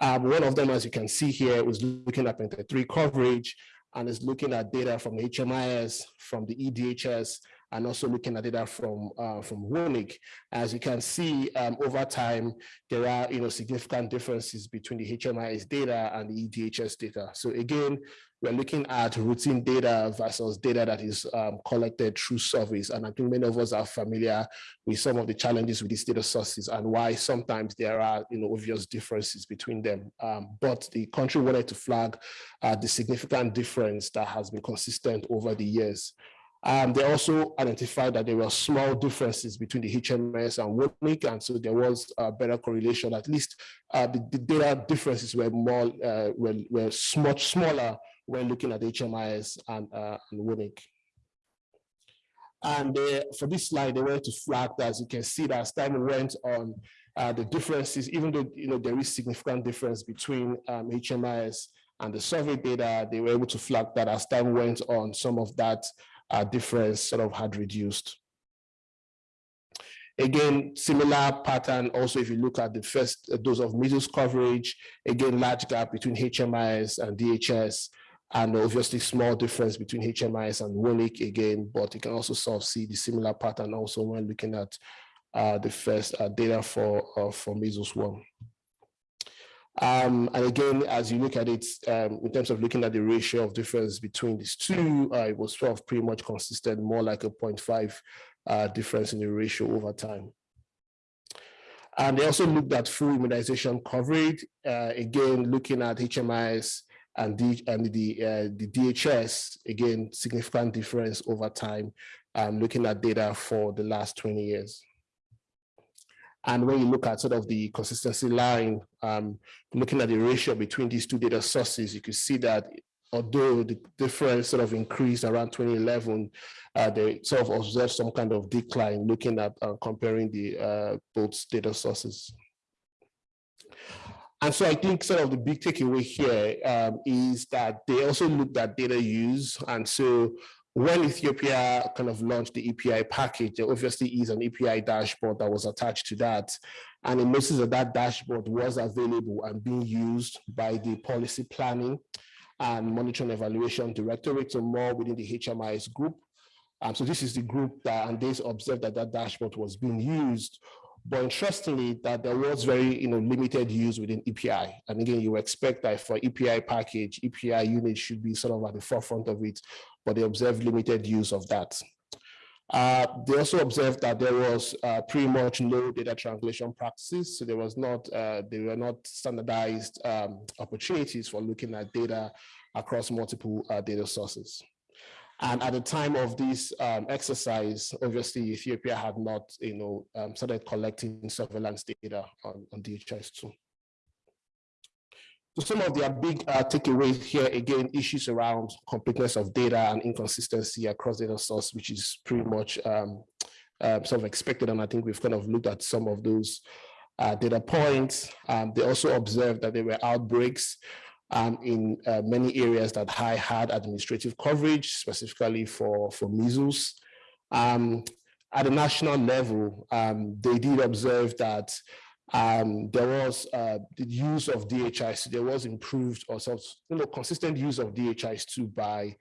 Um, one of them, as you can see here, was looking at Penta 3 coverage and is looking at data from HMIS, from the EDHS, and also looking at data from uh, from WUENIC. As you can see, um, over time, there are you know significant differences between the HMIS data and the EDHS data. So again, we're looking at routine data versus data that is um, collected through surveys. And I think many of us are familiar with some of the challenges with these data sources and why sometimes there are you know, obvious differences between them. Um, but the country wanted to flag uh, the significant difference that has been consistent over the years. Um, they also identified that there were small differences between the HMIS and WUENIC, and so there was a better correlation. At least uh, the, the, data differences were more uh, were, were much smaller when looking at HMIS and, uh, and WUENIC. And uh, for this slide, they wanted to flag that, as you can see, that as time went on, uh, the differences, even though you know there is significant difference between um, HMIS and the survey data, they were able to flag that as time went on, some of that uh, difference sort of had reduced. Again, similar pattern also if you look at the first dose of measles coverage, again, large gap between HMIS and DHS, and obviously small difference between HMIS and WUENIC again, but you can also sort of see the similar pattern also when looking at uh, the first uh, data for, uh, for measles one. Um, and again, as you look at it, um, in terms of looking at the ratio of difference between these two, uh, it was sort of pretty much consistent, more like a 0.5 uh, difference in the ratio over time. And they also looked at full immunization coverage, uh, again, looking at HMIS and, D, and the, uh, the DHS, again, significant difference over time, um, looking at data for the last 20 years. And when you look at sort of the consistency line, um, looking at the ratio between these two data sources, you can see that although the difference sort of increased around 2011, uh, they sort of observed some kind of decline looking at uh, comparing the uh, both data sources. And so I think sort of the big takeaway here um, is that they also looked at data use. And so when Ethiopia kind of launched the EPI package, there obviously is an EPI dashboard that was attached to that. And it notices that that dashboard was available and being used by the policy planning and monitoring evaluation directorate, so more within the HMIS group. Um, so this is the group that, and they observed that that dashboard was being used. But interestingly, that there was very you know, limited use within EPI. And again, you expect that for EPI package, EPI unit should be sort of at the forefront of it, but they observed limited use of that. Uh, they also observed that there was uh, pretty much no data translation practices. So there was not, uh, they were not standardized um, opportunities for looking at data across multiple uh, data sources. And at the time of this um, exercise, obviously Ethiopia had not, you know, um, started collecting surveillance data on, on DHIS2. So some of their big uh, takeaways here, again, issues around completeness of data and inconsistency across data source, which is pretty much um, uh, sort of expected. And I think we've kind of looked at some of those uh, data points. Um, they also observed that there were outbreaks um, in uh, many areas that high had administrative coverage, specifically for, for measles. Um, at a national level, um, they did observe that um, there was uh, the use of DHIS, there was improved or sort of, you know, consistent use of DHIS2 by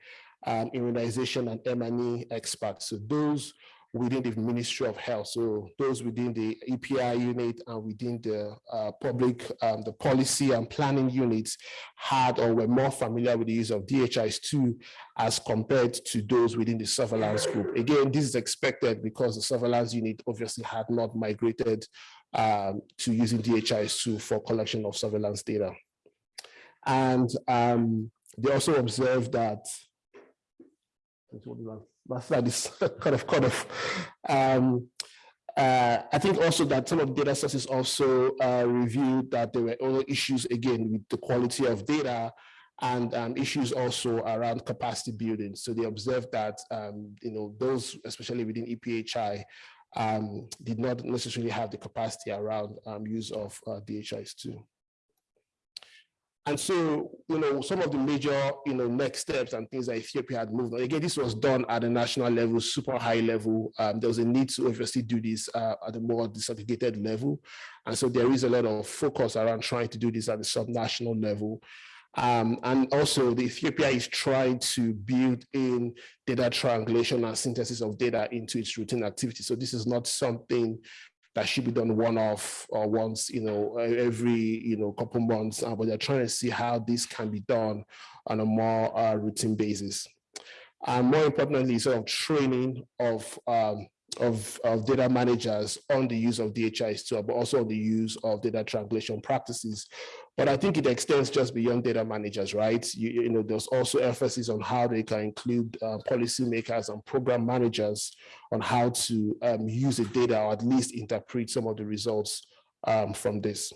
um, immunization and M&E experts. So those within the Ministry of Health, so those within the EPI unit and within the uh, public, um, the policy and planning units had or were more familiar with the use of DHIS2 as compared to those within the surveillance group. Again, this is expected because the surveillance unit obviously had not migrated um, to using DHIS2 for collection of surveillance data. And um, they also observed that, that slide is kind of kind of, um, uh, I think also that some of data sources also uh, reviewed that there were other issues again with the quality of data and um, issues also around capacity building. So they observed that, um, you know, those, especially within EPHI, um, did not necessarily have the capacity around um, use of uh, DHIS2. And so, you know, some of the major, you know, next steps and things that Ethiopia had moved on. Again, this was done at a national level, super high level. Um, there was a need to obviously do this uh, at a more disaggregated level. And so there is a lot of focus around trying to do this at the subnational level. Um, and also the Ethiopia is trying to build in data triangulation and synthesis of data into its routine activity. So this is not something that should be done one off or once, you know, every, you know, couple months, uh, but they're trying to see how this can be done on a more uh, routine basis. And more importantly, sort of training of um, of, of data managers on the use of DHIS2, but also on the use of data triangulation practices. But I think it extends just beyond data managers, right? You, you know, there's also emphasis on how they can include uh, policymakers and program managers on how to um, use the data or at least interpret some of the results um, from this.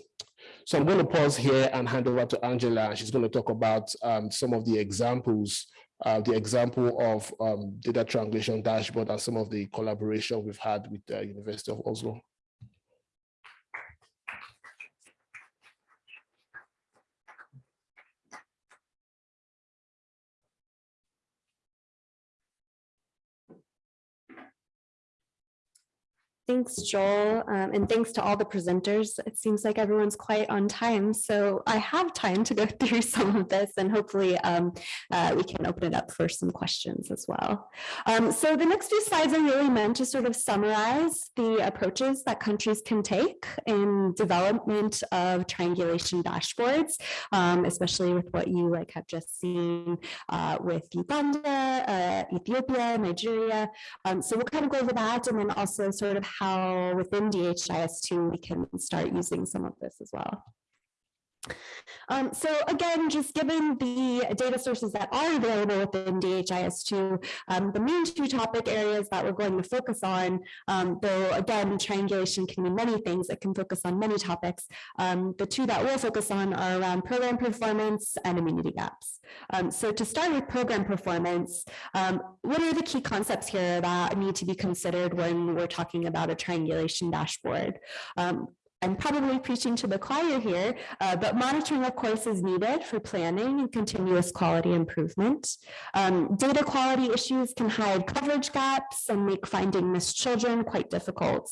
So I'm going to pause here and hand over to Angela. She's going to talk about um, some of the examples uh, the example of um, data triangulation dashboard and some of the collaboration we've had with the University of Oslo. Thanks, Joel, um, and thanks to all the presenters. It seems like everyone's quite on time, so I have time to go through some of this and hopefully um, uh, we can open it up for some questions as well. Um, so the next few slides are really meant to sort of summarize the approaches that countries can take in development of triangulation dashboards, um, especially with what you like have just seen uh, with Uganda, uh, Ethiopia, Nigeria. Um, so we'll kind of go over that and then also sort of how within DHIS2 we can start using some of this as well. Um, so again, just given the data sources that are available within DHIS2, um, the main two topic areas that we're going to focus on, um, though again, triangulation can mean many things, it can focus on many topics. Um, the two that we'll focus on are around program performance and immunity gaps. Um, so to start with program performance, um, what are the key concepts here that need to be considered when we're talking about a triangulation dashboard? I'm probably preaching to the choir here, uh, but monitoring, of course, is needed for planning and continuous quality improvement. Um, data quality issues can hide coverage gaps and make finding missed children quite difficult.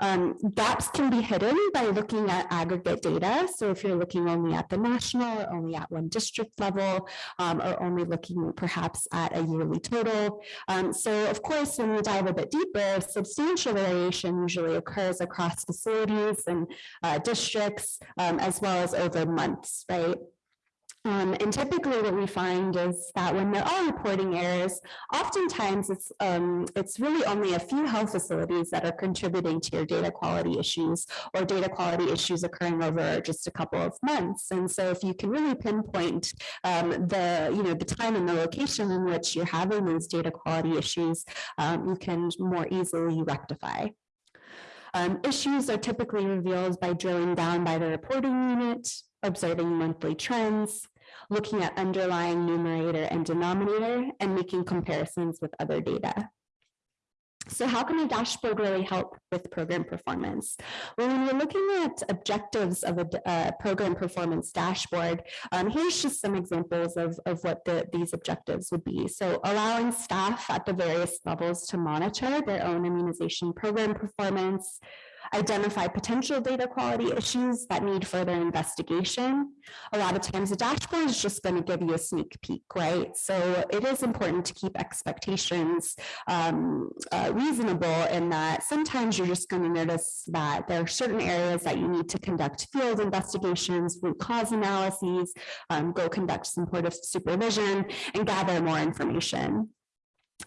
Um, gaps can be hidden by looking at aggregate data. So if you're looking only at the national or only at one district level, um, or only looking perhaps at a yearly total. Um, so of course, when we dive a bit deeper, substantial variation usually occurs across facilities and uh, districts, um, as well as over months, right? Um, and typically what we find is that when there are reporting errors, oftentimes it's, um, it's really only a few health facilities that are contributing to your data quality issues or data quality issues occurring over just a couple of months. And so if you can really pinpoint um, the, you know, the time and the location in which you're having those data quality issues, um, you can more easily rectify. Um, issues are typically revealed by drilling down by the reporting unit, observing monthly trends, looking at underlying numerator and denominator, and making comparisons with other data. So how can a dashboard really help with program performance? Well, when we're looking at objectives of a uh, program performance dashboard, um, here's just some examples of, of what the, these objectives would be. So allowing staff at the various levels to monitor their own immunization program performance, identify potential data quality issues that need further investigation. A lot of times the dashboard is just going to give you a sneak peek, right? So it is important to keep expectations um, uh, reasonable in that sometimes you're just going to notice that there are certain areas that you need to conduct field investigations, root cause analyses, um, go conduct some sort of supervision and gather more information.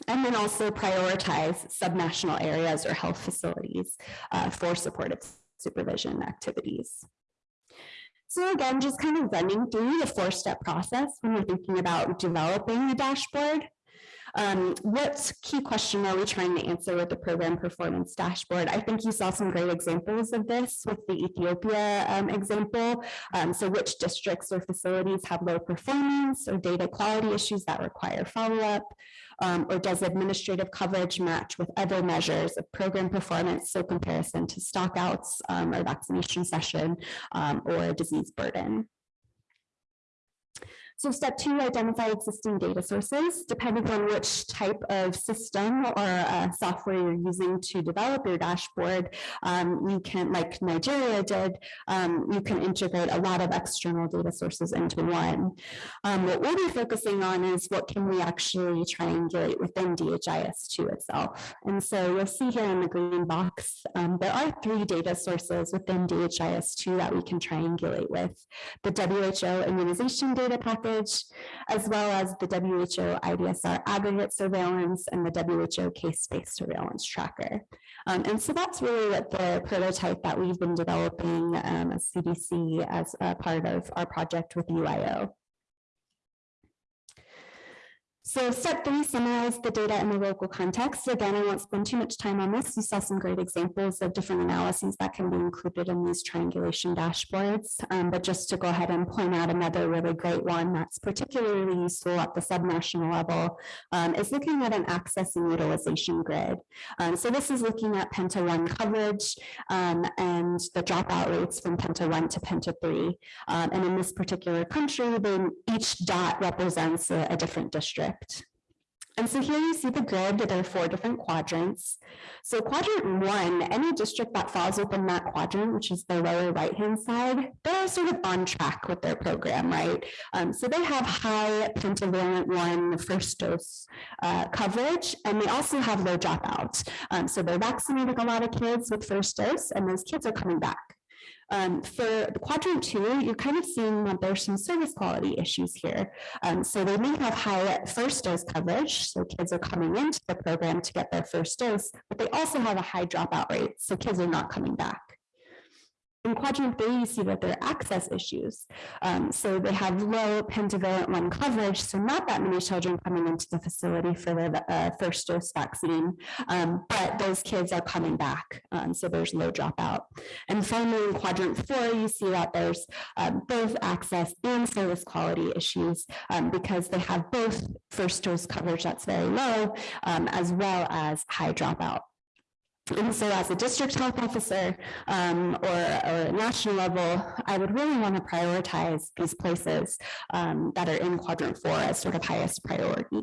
And then also prioritize subnational areas or health facilities uh, for supportive supervision activities. So again, just kind of running through the four-step process when we're thinking about developing the dashboard. Um, what key question are we trying to answer with the program performance dashboard? I think you saw some great examples of this with the Ethiopia um, example. Um, so which districts or facilities have low performance or data quality issues that require follow-up? Um, or does administrative coverage match with other measures of program performance, so comparison to stockouts um, or vaccination session um, or disease burden? So step two, identify existing data sources. Depending on which type of system or uh, software you're using to develop your dashboard, um, you can, like Nigeria did, um, you can integrate a lot of external data sources into one. Um, what we'll be focusing on is what can we actually triangulate within DHIS2 itself. And so you'll see here in the green box, um, there are three data sources within DHIS2 that we can triangulate with. The WHO immunization data package package, as well as the WHO IDSR aggregate surveillance and the WHO case-based surveillance tracker. Um, and so that's really what the prototype that we've been developing um, as CDC as a part of our project with UIO. So step three, summarize the data in the local context. Again, I won't spend too much time on this. You saw some great examples of different analyses that can be included in these triangulation dashboards. Um, but just to go ahead and point out another really great one that's particularly useful at the subnational level um, is looking at an access and utilization grid. Um, so this is looking at Penta 1 coverage um, and the dropout rates from Penta 1 to Penta 3. Um, and in this particular country, then each dot represents a, a different district. And so here you see the grid, there are four different quadrants. So quadrant one, any district that falls within that quadrant, which is the lower right-hand side, they're sort of on track with their program, right? Um, so they have high pentavalent one first dose uh, coverage, and they also have low dropout. Um, so they're vaccinating a lot of kids with first dose, and those kids are coming back. Um, for quadrant two, you're kind of seeing that there's some service quality issues here. Um, so they may have high first dose coverage, so kids are coming into the program to get their first dose, but they also have a high dropout rate, so kids are not coming back. In quadrant B, you see that there are access issues. Um, so they have low pentavalent one coverage, so not that many children coming into the facility for their uh, first dose vaccine, um, but those kids are coming back, um, so there's low dropout. And finally, in quadrant four, you see that there's um, both access and service quality issues um, because they have both first dose coverage that's very low, um, as well as high dropout. And so as a district health officer um, or, or national level, I would really want to prioritize these places um, that are in quadrant four as sort of highest priority.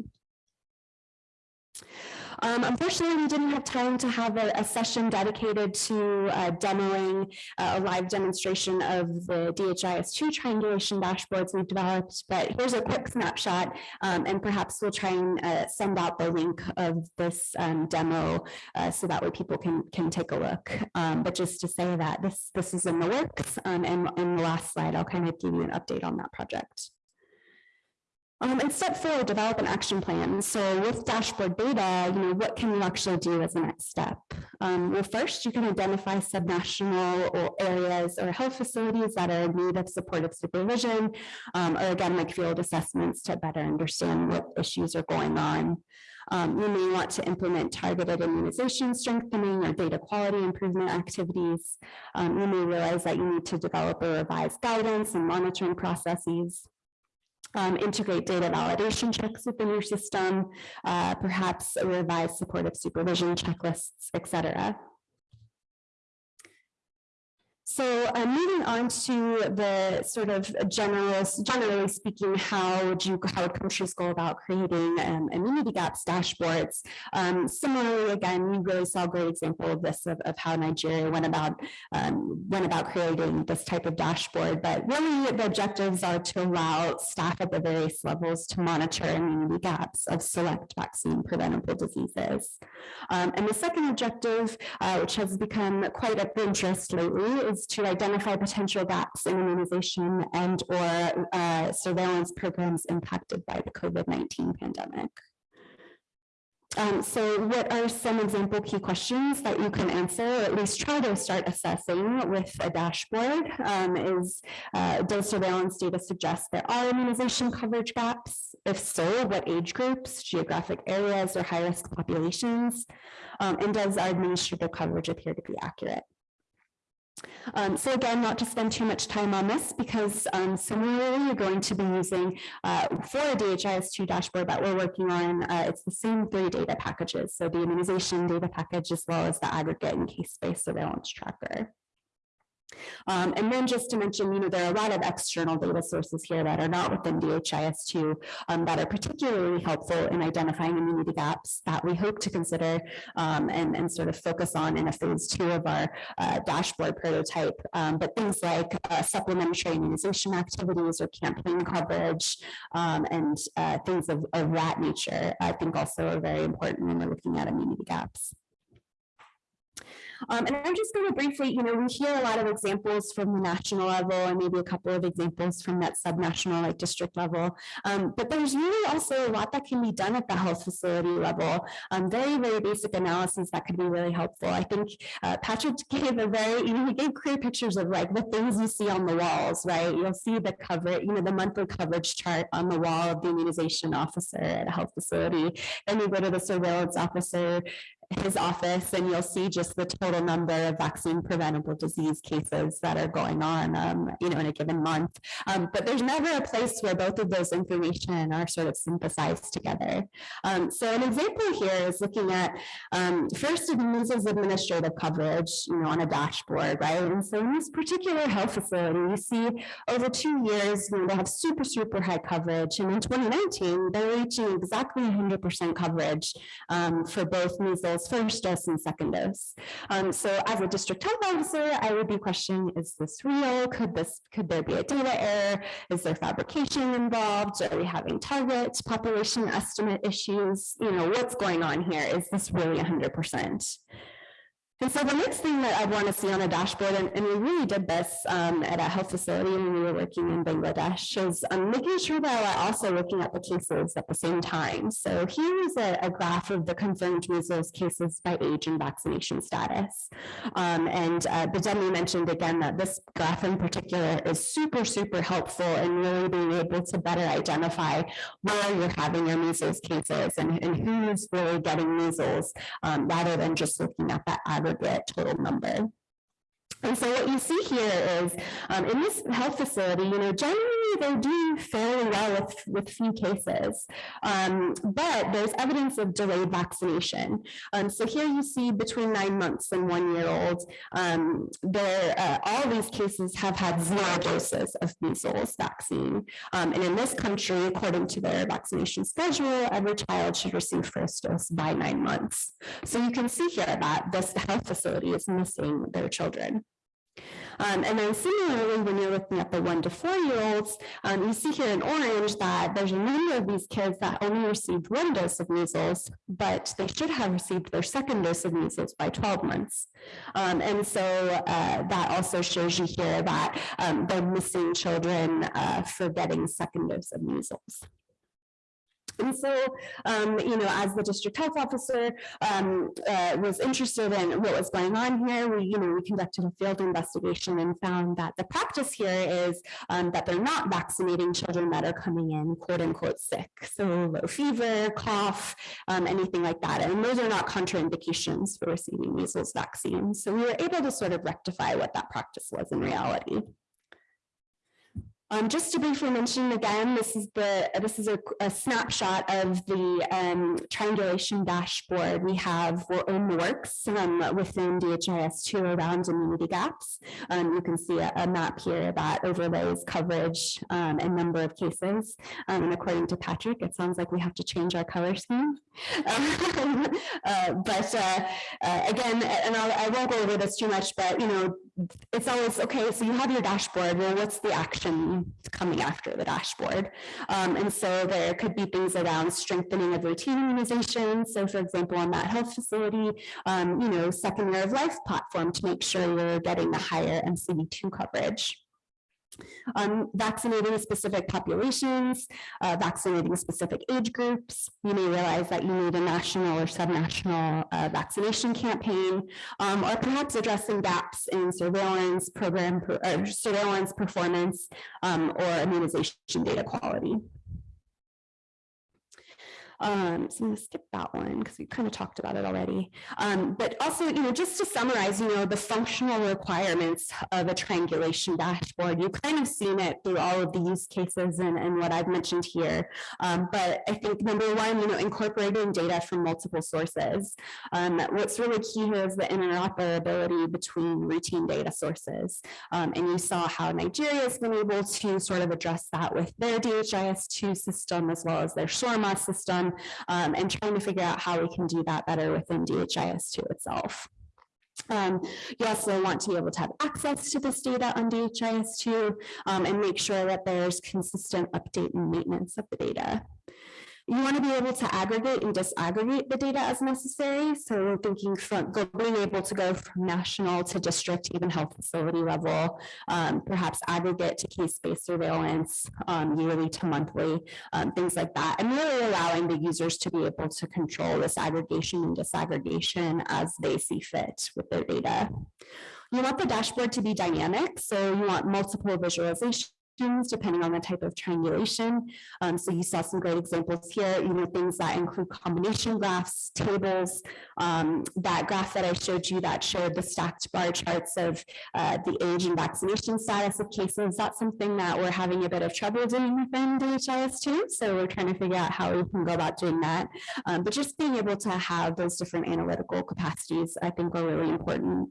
Um, unfortunately, we didn't have time to have a, a session dedicated to uh, demoing uh, a live demonstration of the DHIS2 triangulation dashboards we've developed, but here's a quick snapshot, um, and perhaps we'll try and uh, send out the link of this um, demo uh, so that way people can, can take a look. Um, but just to say that this, this is in the works, um, and in the last slide, I'll kind of give you an update on that project. Um, and step four, develop an action plan. So with dashboard data, you know, what can you actually do as a next step? Um, well, first, you can identify subnational or areas or health facilities that are in need of supportive supervision, um, or again, like field assessments to better understand what issues are going on. Um, you may want to implement targeted immunization strengthening or data quality improvement activities. Um, you may realize that you need to develop or revise guidance and monitoring processes um, integrate data validation checks within your system, uh, perhaps revise supportive supervision checklists, et cetera. So uh, moving on to the sort of general, generally speaking, how would you, how would countries go about creating um, immunity gaps dashboards? Um, similarly, again, we really saw a great example of this of, of how Nigeria went about um, went about creating this type of dashboard. But really, the objectives are to allow staff at the various levels to monitor immunity gaps of select vaccine preventable diseases. Um, and the second objective, uh, which has become quite of interest lately, is to identify potential gaps in immunization and or uh, surveillance programs impacted by the COVID-19 pandemic. Um, so what are some example key questions that you can answer, or at least try to start assessing with a dashboard? Um, is uh, does surveillance data suggest there are immunization coverage gaps? If so, what age groups, geographic areas, or high-risk populations? Um, and does our administrative coverage appear to be accurate? Um, so again, not to spend too much time on this because um, similarly, you're going to be using uh, for a DHIS2 dashboard that we're working on, uh, it's the same three data packages. So the immunization data package as well as the aggregate and case-based surveillance tracker. Um, and then just to mention, you know, there are a lot of external data sources here that are not within DHIS2 um, that are particularly helpful in identifying immunity gaps that we hope to consider um, and, and sort of focus on in a phase two of our uh, dashboard prototype. Um, but things like uh, supplementary immunization activities or campaign coverage um, and uh, things of, of that nature, I think also are very important when we're looking at immunity gaps. Um, and I'm just going to briefly, you know, we hear a lot of examples from the national level and maybe a couple of examples from that subnational like district level. Um, but there's really also a lot that can be done at the health facility level. Um, very, very basic analysis that could be really helpful. I think uh, Patrick gave a very, you know, he gave clear pictures of like the things you see on the walls, right? You'll see the cover, you know, the monthly coverage chart on the wall of the immunization officer at a health facility. Then you go to the surveillance officer his office and you'll see just the total number of vaccine preventable disease cases that are going on, um, you know, in a given month. Um, but there's never a place where both of those information are sort of synthesized together. Um, so an example here is looking at um, first measles administrative coverage, you know, on a dashboard, right? And so in this particular health facility, you see over two years, you know, they have super, super high coverage. And in 2019, they're reaching exactly 100% coverage um, for both measles first dose and second dose. Um, so as a district health officer, I would be questioning, is this real? Could this, could there be a data error? Is there fabrication involved? Are we having target population estimate issues? You know, what's going on here? Is this really 100%? And so the next thing that I want to see on a dashboard, and, and we really did this um, at a health facility when we were working in Bangladesh, is um, making sure that we're also looking at the cases at the same time. So here is a, a graph of the confirmed measles cases by age and vaccination status. Um, and uh, Bidemi mentioned again that this graph in particular is super, super helpful in really being able to better identify where you're having your measles cases and, and who's really getting measles, um, rather than just looking at that aggregate total number. And so what you see here is um, in this health facility, you know, generally they do fairly well with, with few cases, um, but there's evidence of delayed vaccination. Um, so here you see between nine months and one year old, um, there, uh, all these cases have had zero doses of measles vaccine. Um, and in this country, according to their vaccination schedule, every child should receive first dose by nine months. So you can see here that this health facility is missing their children. Um, and then similarly, when you're looking at the one to four year olds, um, you see here in orange that there's a number of these kids that only received one dose of measles, but they should have received their second dose of measles by 12 months. Um, and so uh, that also shows you here that um, they're missing children uh, for getting second dose of measles. And so, um, you know, as the district health officer um, uh, was interested in what was going on here, we, you know, we conducted a field investigation and found that the practice here is um, that they're not vaccinating children that are coming in quote unquote sick. So low fever, cough, um, anything like that. And those are not contraindications for receiving measles vaccine. So we were able to sort of rectify what that practice was in reality. Um, just to briefly mention again, this is the this is a, a snapshot of the um, triangulation dashboard we have in works um, within DHIS2 around immunity gaps. Um, you can see a, a, map here that overlays coverage um, and number of cases. Um, and according to Patrick, it sounds like we have to change our color scheme. uh, but uh, uh, again, and I'll, I won't go over this too much, but you know, it's always okay. So you have your dashboard. Well, what's the action coming after the dashboard? Um, and so there could be things around strengthening of routine immunization. So, for example, on that health facility, um, you know, second year of life platform to make sure you're getting the higher MCV2 coverage um, vaccinating specific populations, uh, vaccinating specific age groups. You may realize that you need a national or subnational uh, vaccination campaign, um, or perhaps addressing gaps in surveillance program, per, surveillance performance, um, or immunization data quality. Um, so I'm going to skip that one because we kind of talked about it already. Um, but also, you know, just to summarize, you know, the functional requirements of a triangulation dashboard, you've kind of seen it through all of the use cases and, and what I've mentioned here. Um, but I think number one, you know, incorporating data from multiple sources. Um, what's really key here is the interoperability between routine data sources. Um, and you saw how Nigeria has been able to sort of address that with their DHIS2 system as well as their SORMAS system um, and trying to figure out how we can do that better within DHIS2 itself. Um, you also want to be able to have access to this data on DHIS2 um, and make sure that there's consistent update and maintenance of the data. You want to be able to aggregate and disaggregate the data as necessary. So thinking from being able to go from national to district, even health facility level, um, perhaps aggregate to case-based surveillance, um, yearly to monthly, um, things like that. And really allowing the users to be able to control this aggregation and disaggregation as they see fit with their data. You want the dashboard to be dynamic, so you want multiple visualizations depending on the type of triangulation. Um, so you saw some great examples here, you know, things that include combination graphs, tables, um, that graph that I showed you that showed the stacked bar charts of uh, the age and vaccination status of cases. That's something that we're having a bit of trouble doing within DHIS2. So we're trying to figure out how we can go about doing that. Um, but just being able to have those different analytical capacities, I think are really important.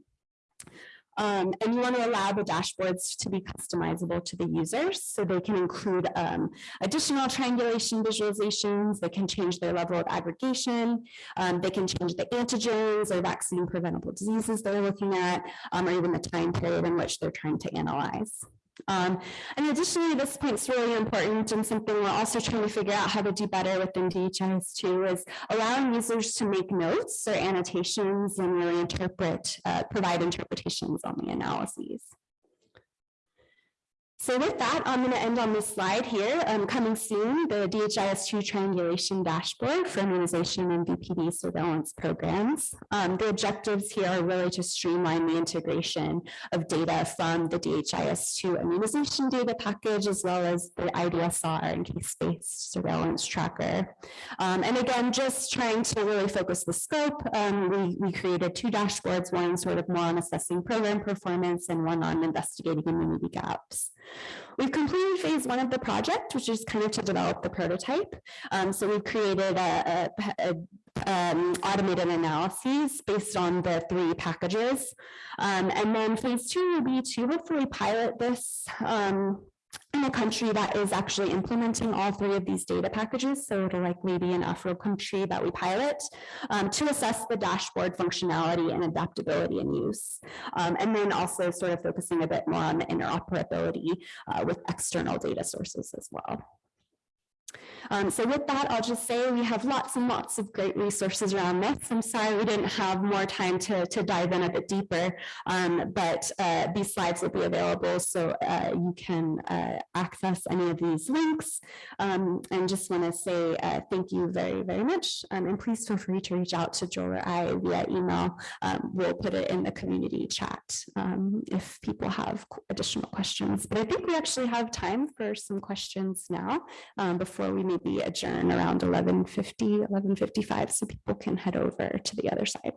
Um, and you want to allow the dashboards to be customizable to the users. So they can include um, additional triangulation visualizations. They can change their level of aggregation. Um, they can change the antigens or vaccine preventable diseases they're looking at, um, or even the time period in which they're trying to analyze. Um, and additionally, this point's really important and something we're also trying to figure out how to do better within DHIS2 is allowing users to make notes or annotations and really interpret, uh, provide interpretations on the analyses. So with that, I'm going to end on this slide here. Um, coming soon, the DHIS2 triangulation dashboard for immunization and VPD surveillance programs. Um, the objectives here are really to streamline the integration of data from the DHIS2 immunization data package, as well as the IDSR and case-based surveillance tracker. Um, and again, just trying to really focus the scope, um, we, we created two dashboards, one sort of more on assessing program performance and one on investigating immunity gaps. We've completed phase one of the project, which is kind of to develop the prototype. Um, so we've created a, a, a um, automated analyses based on the three packages. Um, and then phase two will be to hopefully pilot this um, in a country that is actually implementing all three of these data packages. So it'll likely be an Afro country that we pilot um, to assess the dashboard functionality and adaptability and use. Um, and then also sort of focusing a bit more on the interoperability uh, with external data sources as well. Um, so with that, I'll just say we have lots and lots of great resources around this. I'm sorry we didn't have more time to, to dive in a bit deeper, um, but uh, these slides will be available so uh, you can uh, access any of these links. Um, and just want to say uh, thank you very, very much. Um, and please feel free to reach out to Joel or I via email. Um, we'll put it in the community chat um, if people have additional questions. But I think we actually have time for some questions now um, before we maybe adjourn around 1150, 1155, so people can head over to the other side.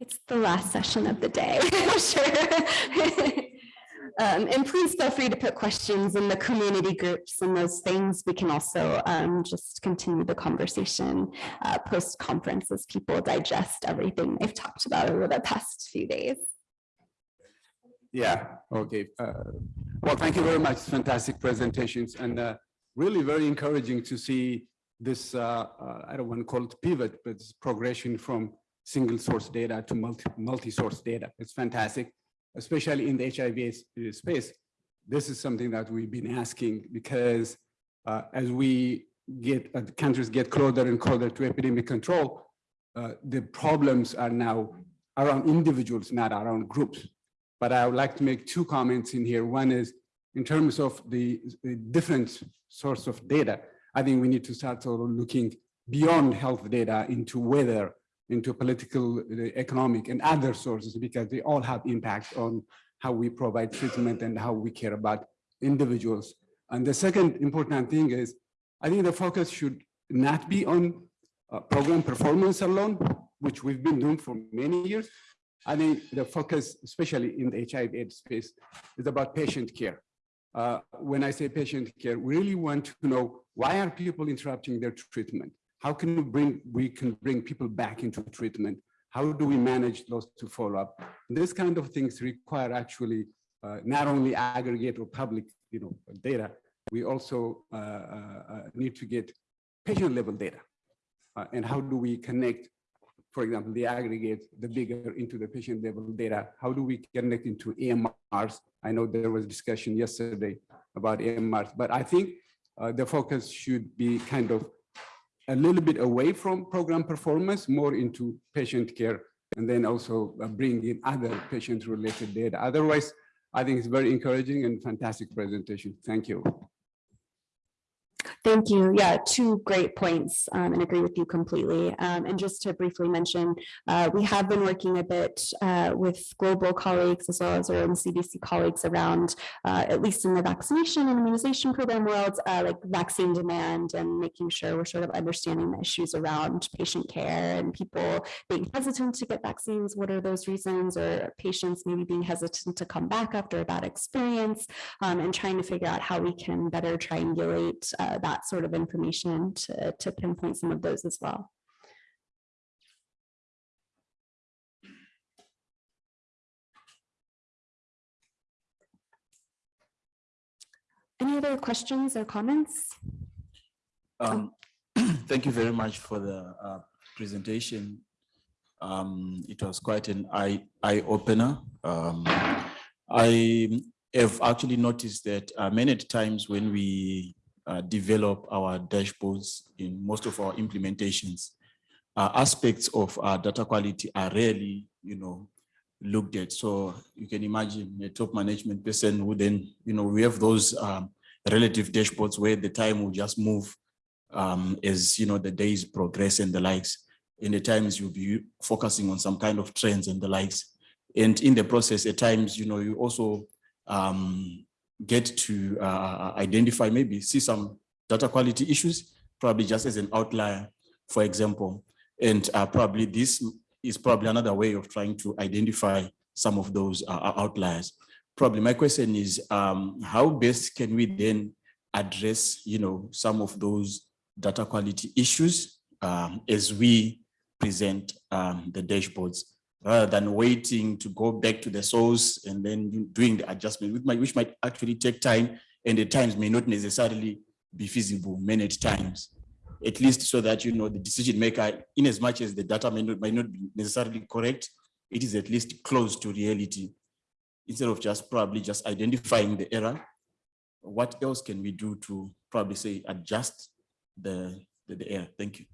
It's the last session of the day, I'm sure. Um, and please feel free to put questions in the community groups and those things. We can also um, just continue the conversation uh, post-conference as people digest everything they've talked about over the past few days. Yeah, okay. Uh, well, thank you very much. Fantastic presentations and uh, really very encouraging to see this, uh, uh, I don't want to call it pivot, but progression from single source data to multi, multi-source data. It's fantastic especially in the HIV space, this is something that we've been asking because uh, as we get, uh, countries get closer and closer to epidemic control, uh, the problems are now around individuals, not around groups. But I would like to make two comments in here. One is in terms of the, the different source of data, I think we need to start sort of looking beyond health data into weather into political, economic, and other sources because they all have impact on how we provide treatment and how we care about individuals. And the second important thing is, I think the focus should not be on uh, program performance alone, which we've been doing for many years. I think the focus, especially in the HIV AIDS space, is about patient care. Uh, when I say patient care, we really want to know why are people interrupting their treatment? How can we bring, we can bring people back into treatment? How do we manage those to follow up? This kind of things require actually uh, not only aggregate or public you know, data, we also uh, uh, need to get patient level data. Uh, and how do we connect, for example, the aggregate, the bigger into the patient level data? How do we connect into EMRs? I know there was discussion yesterday about EMRs, but I think uh, the focus should be kind of a little bit away from program performance, more into patient care, and then also uh, bring in other patient-related data. Otherwise, I think it's very encouraging and fantastic presentation. Thank you. Thank you. Yeah, two great points um, and agree with you completely. Um, and just to briefly mention, uh, we have been working a bit uh, with global colleagues as well as our own CDC colleagues around, uh, at least in the vaccination and immunization program world, uh, like vaccine demand and making sure we're sort of understanding the issues around patient care and people being hesitant to get vaccines. What are those reasons or patients maybe being hesitant to come back after a bad experience um, and trying to figure out how we can better triangulate uh, that that sort of information to, to pinpoint some of those as well. Any other questions or comments? Um, Thank you very much for the uh, presentation. Um, It was quite an eye, eye. Um, I have actually noticed that uh, many times when we uh, develop our dashboards in most of our implementations, uh, aspects of our data quality are rarely, you know, looked at. So you can imagine a top management person who then, you know, we have those um, relative dashboards where the time will just move um, as you know the days progress and the likes. In the times you'll be focusing on some kind of trends and the likes. And in the process, at times, you know, you also um, get to uh, identify, maybe see some data quality issues, probably just as an outlier, for example. And uh, probably this is probably another way of trying to identify some of those uh, outliers. Probably my question is, um, how best can we then address, you know, some of those data quality issues um, as we present um, the dashboards rather than waiting to go back to the source and then doing the adjustment, which might, which might actually take time and the times may not necessarily be feasible many times. At least so that, you know, the decision maker, in as much as the data may not, might not be necessarily correct, it is at least close to reality. Instead of just probably just identifying the error, what else can we do to probably say adjust the, the, the error? Thank you.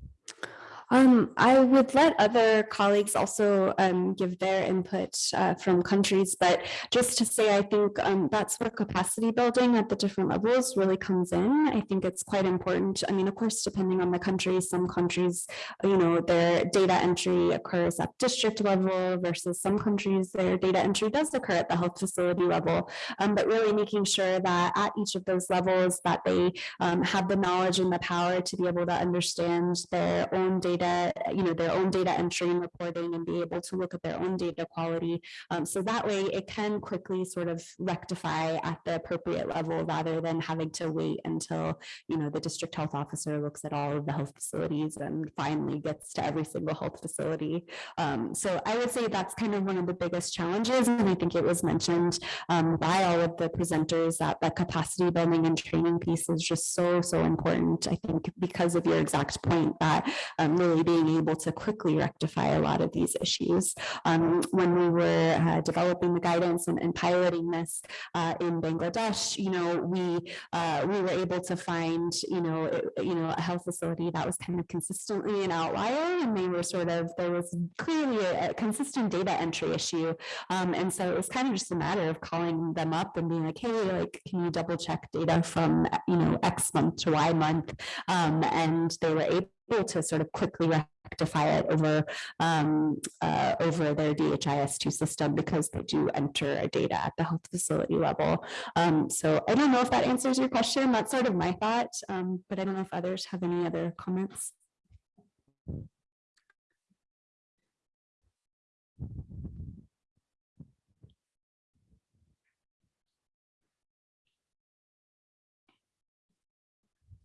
Um, I would let other colleagues also um, give their input uh, from countries, but just to say, I think um, that's where capacity building at the different levels really comes in. I think it's quite important. I mean, of course, depending on the country, some countries, you know, their data entry occurs at district level versus some countries, their data entry does occur at the health facility level. Um, but really making sure that at each of those levels that they um, have the knowledge and the power to be able to understand their own data, you know, their own data entry and reporting and be able to look at their own data quality. Um, so that way it can quickly sort of rectify at the appropriate level rather than having to wait until, you know, the district health officer looks at all of the health facilities and finally gets to every single health facility. Um, so I would say that's kind of one of the biggest challenges. And I think it was mentioned um, by all of the presenters that the capacity building and training piece is just so, so important. I think because of your exact point that um, really being able to quickly rectify a lot of these issues. Um, when we were uh, developing the guidance and, and piloting this uh, in Bangladesh, you know, we uh, we were able to find, you know, it- you know, a health facility that was kind of consistently an outlier, and they were sort of there was clearly a, a consistent data entry issue, um, and so it was kind of just a matter of calling them up and being like, hey, like, can you double check data from, you know, X month to Y month? Um, and they were able to sort of quickly rectify it over, um, uh, over their DHIS2 system because they do enter data at the health facility level. Um, so I don't know if that answers your question. That's sort of my thought, um, but I don't know if others have any other comments.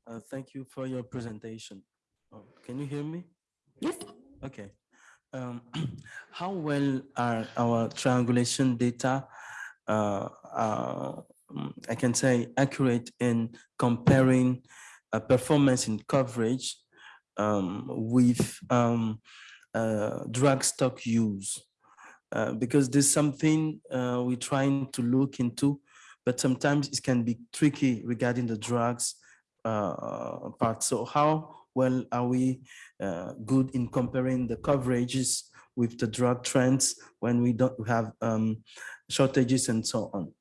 Uh, thank you for your presentation. Oh, Can you hear me? Yes. Okay. Um, How well are our triangulation data, uh, uh, mm, I can say accurate in comparing uh, performance in coverage um, with um, uh, drug stock use? Uh, Because there's something uh, we're trying to look into, but sometimes it can be tricky regarding the drugs uh, part. So how well are we uh, good in comparing the coverages with the drug trends when we don't have um, shortages and so on?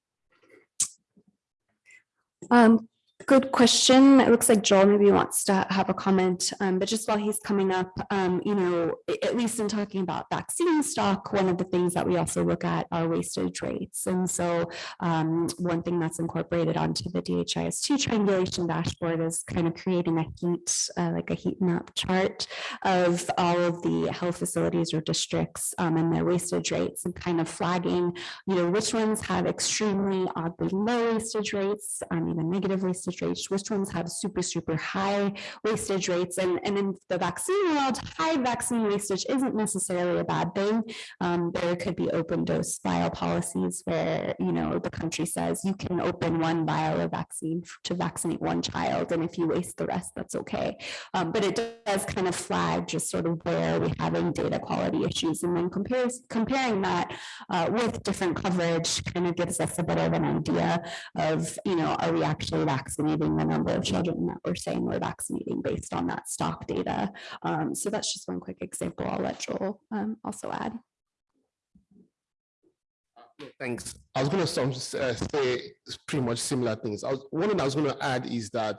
Um, good question. It looks like Joel maybe wants to have a comment, um, but just while he's coming up, um, you know, at least in talking about vaccine stock, one of the things that we also look at are wastage rates. And so um, one thing that's incorporated onto the DHIS2 triangulation dashboard is kind of creating a heat, uh, like a heat map chart of all of the health facilities or districts um, and their wastage rates and kind of flagging you know, which ones have extremely oddly low wastage rates, um, even negative wastage wastage rates, which ones have super, super high wastage rates. And, and in the vaccine world, high vaccine wastage isn't necessarily a bad thing. Um, there could be open dose vial policies where, you know, the country says you can open one vial of vaccine to vaccinate one child, and if you waste the rest, that's okay. Um, but it does kind of flag just sort of where we're having data quality issues, and then compares, comparing that uh, with different coverage kind of gives us a bit of an idea of, you know, are we actually vaccinating the number of children that we're saying we're vaccinating based on that stock data? Um, so that's just one quick example. I'll let Joel um, also add. Thanks. I was going to uh, say pretty much similar things. I was, one thing I was going to add is that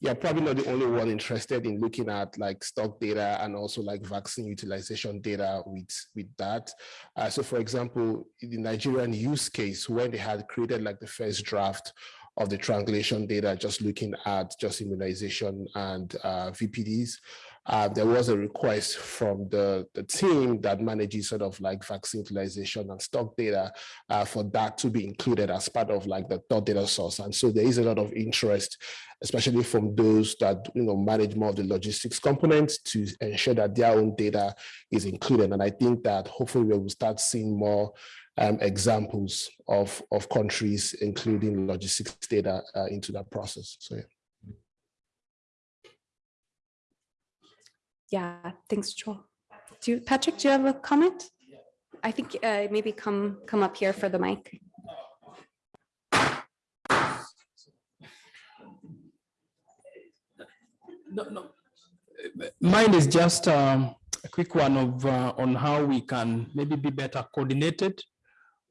you're probably not the only one interested in looking at like stock data and also like vaccine utilization data with, with that. Uh, so for example, in the Nigerian use case, when they had created like the first draft of the triangulation data, just looking at just immunization and uh, VPDs, uh, there was a request from the, the team that manages sort of like vaccine utilization and stock data uh, for that to be included as part of like the third data source. And so there is a lot of interest, especially from those that you know manage more of the logistics components to ensure that their own data is included. And I think that hopefully we will start seeing more um, examples of, of countries including logistics data uh, into that process. So yeah. Yeah, thanks, Joel. Do you, Patrick, do you have a comment? I think uh, maybe come, come up here for the mic. No, no. Mine is just um, a quick one of uh, on how we can maybe be better coordinated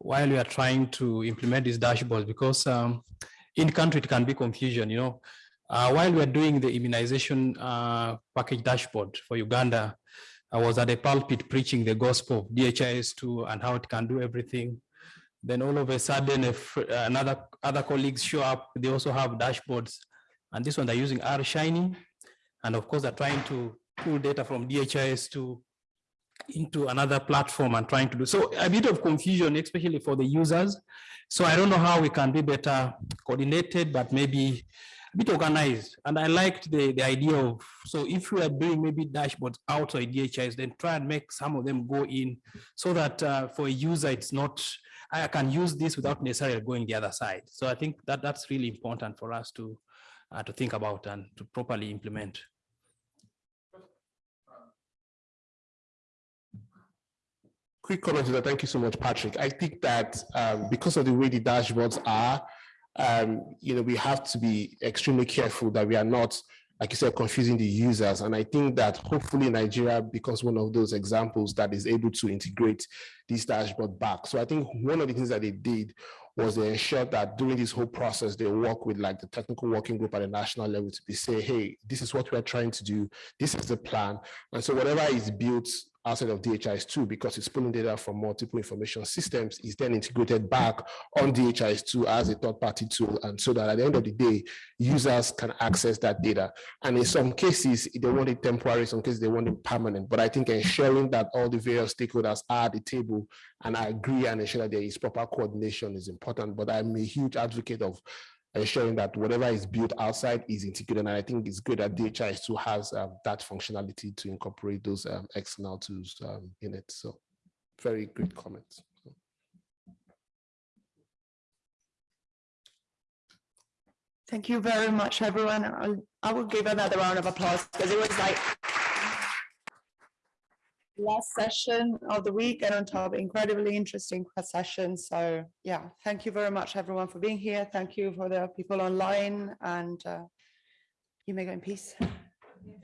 while we are trying to implement these dashboards because um, in country it can be confusion, you know. Uh, while we are doing the immunization uh, package dashboard for Uganda, I was at a pulpit preaching the gospel, of DHIS2 and how it can do everything. Then all of a sudden, if another other colleagues show up, they also have dashboards. And this one they're using R Shiny. And of course, they're trying to pull data from DHIS2 into another platform and trying to do so a bit of confusion, especially for the users. So I don't know how we can be better coordinated, but maybe a bit organized. And I liked the, the idea of, so if we are doing maybe dashboards outside DHIS, then try and make some of them go in so that uh, for a user, it's not, I can use this without necessarily going the other side. So I think that that's really important for us to, uh, to think about and to properly implement. Quick comment to that. Thank you so much, Patrick. I think that um, because of the way the dashboards are, um, you know, we have to be extremely careful that we are not, like you said, confusing the users. And I think that hopefully Nigeria becomes one of those examples that is able to integrate this dashboard back. So I think one of the things that they did was they ensured that during this whole process, they work with like the technical working group at the national level to be say, hey, this is what we're trying to do. This is the plan. And so whatever is built outside of DHIS2 because it's pulling data from multiple information systems is then integrated back on DHIS2 as a third-party tool. And so that at the end of the day, users can access that data. And in some cases, they want it temporary, some cases they want it permanent. But I think ensuring that all the various stakeholders are at the table and I agree and ensure that there is proper coordination is important. But I'm a huge advocate of ensuring that whatever is built outside is integrated. And I think it's good that DHIS2 has um, that functionality to incorporate those um, external tools um, in it. So very good comments. Thank you very much, everyone. I'll, I will give another round of applause because it was like last session of the week and on top incredibly interesting session. So yeah, thank you very much, everyone, for being here. Thank you for the people online and uh, you may go in peace.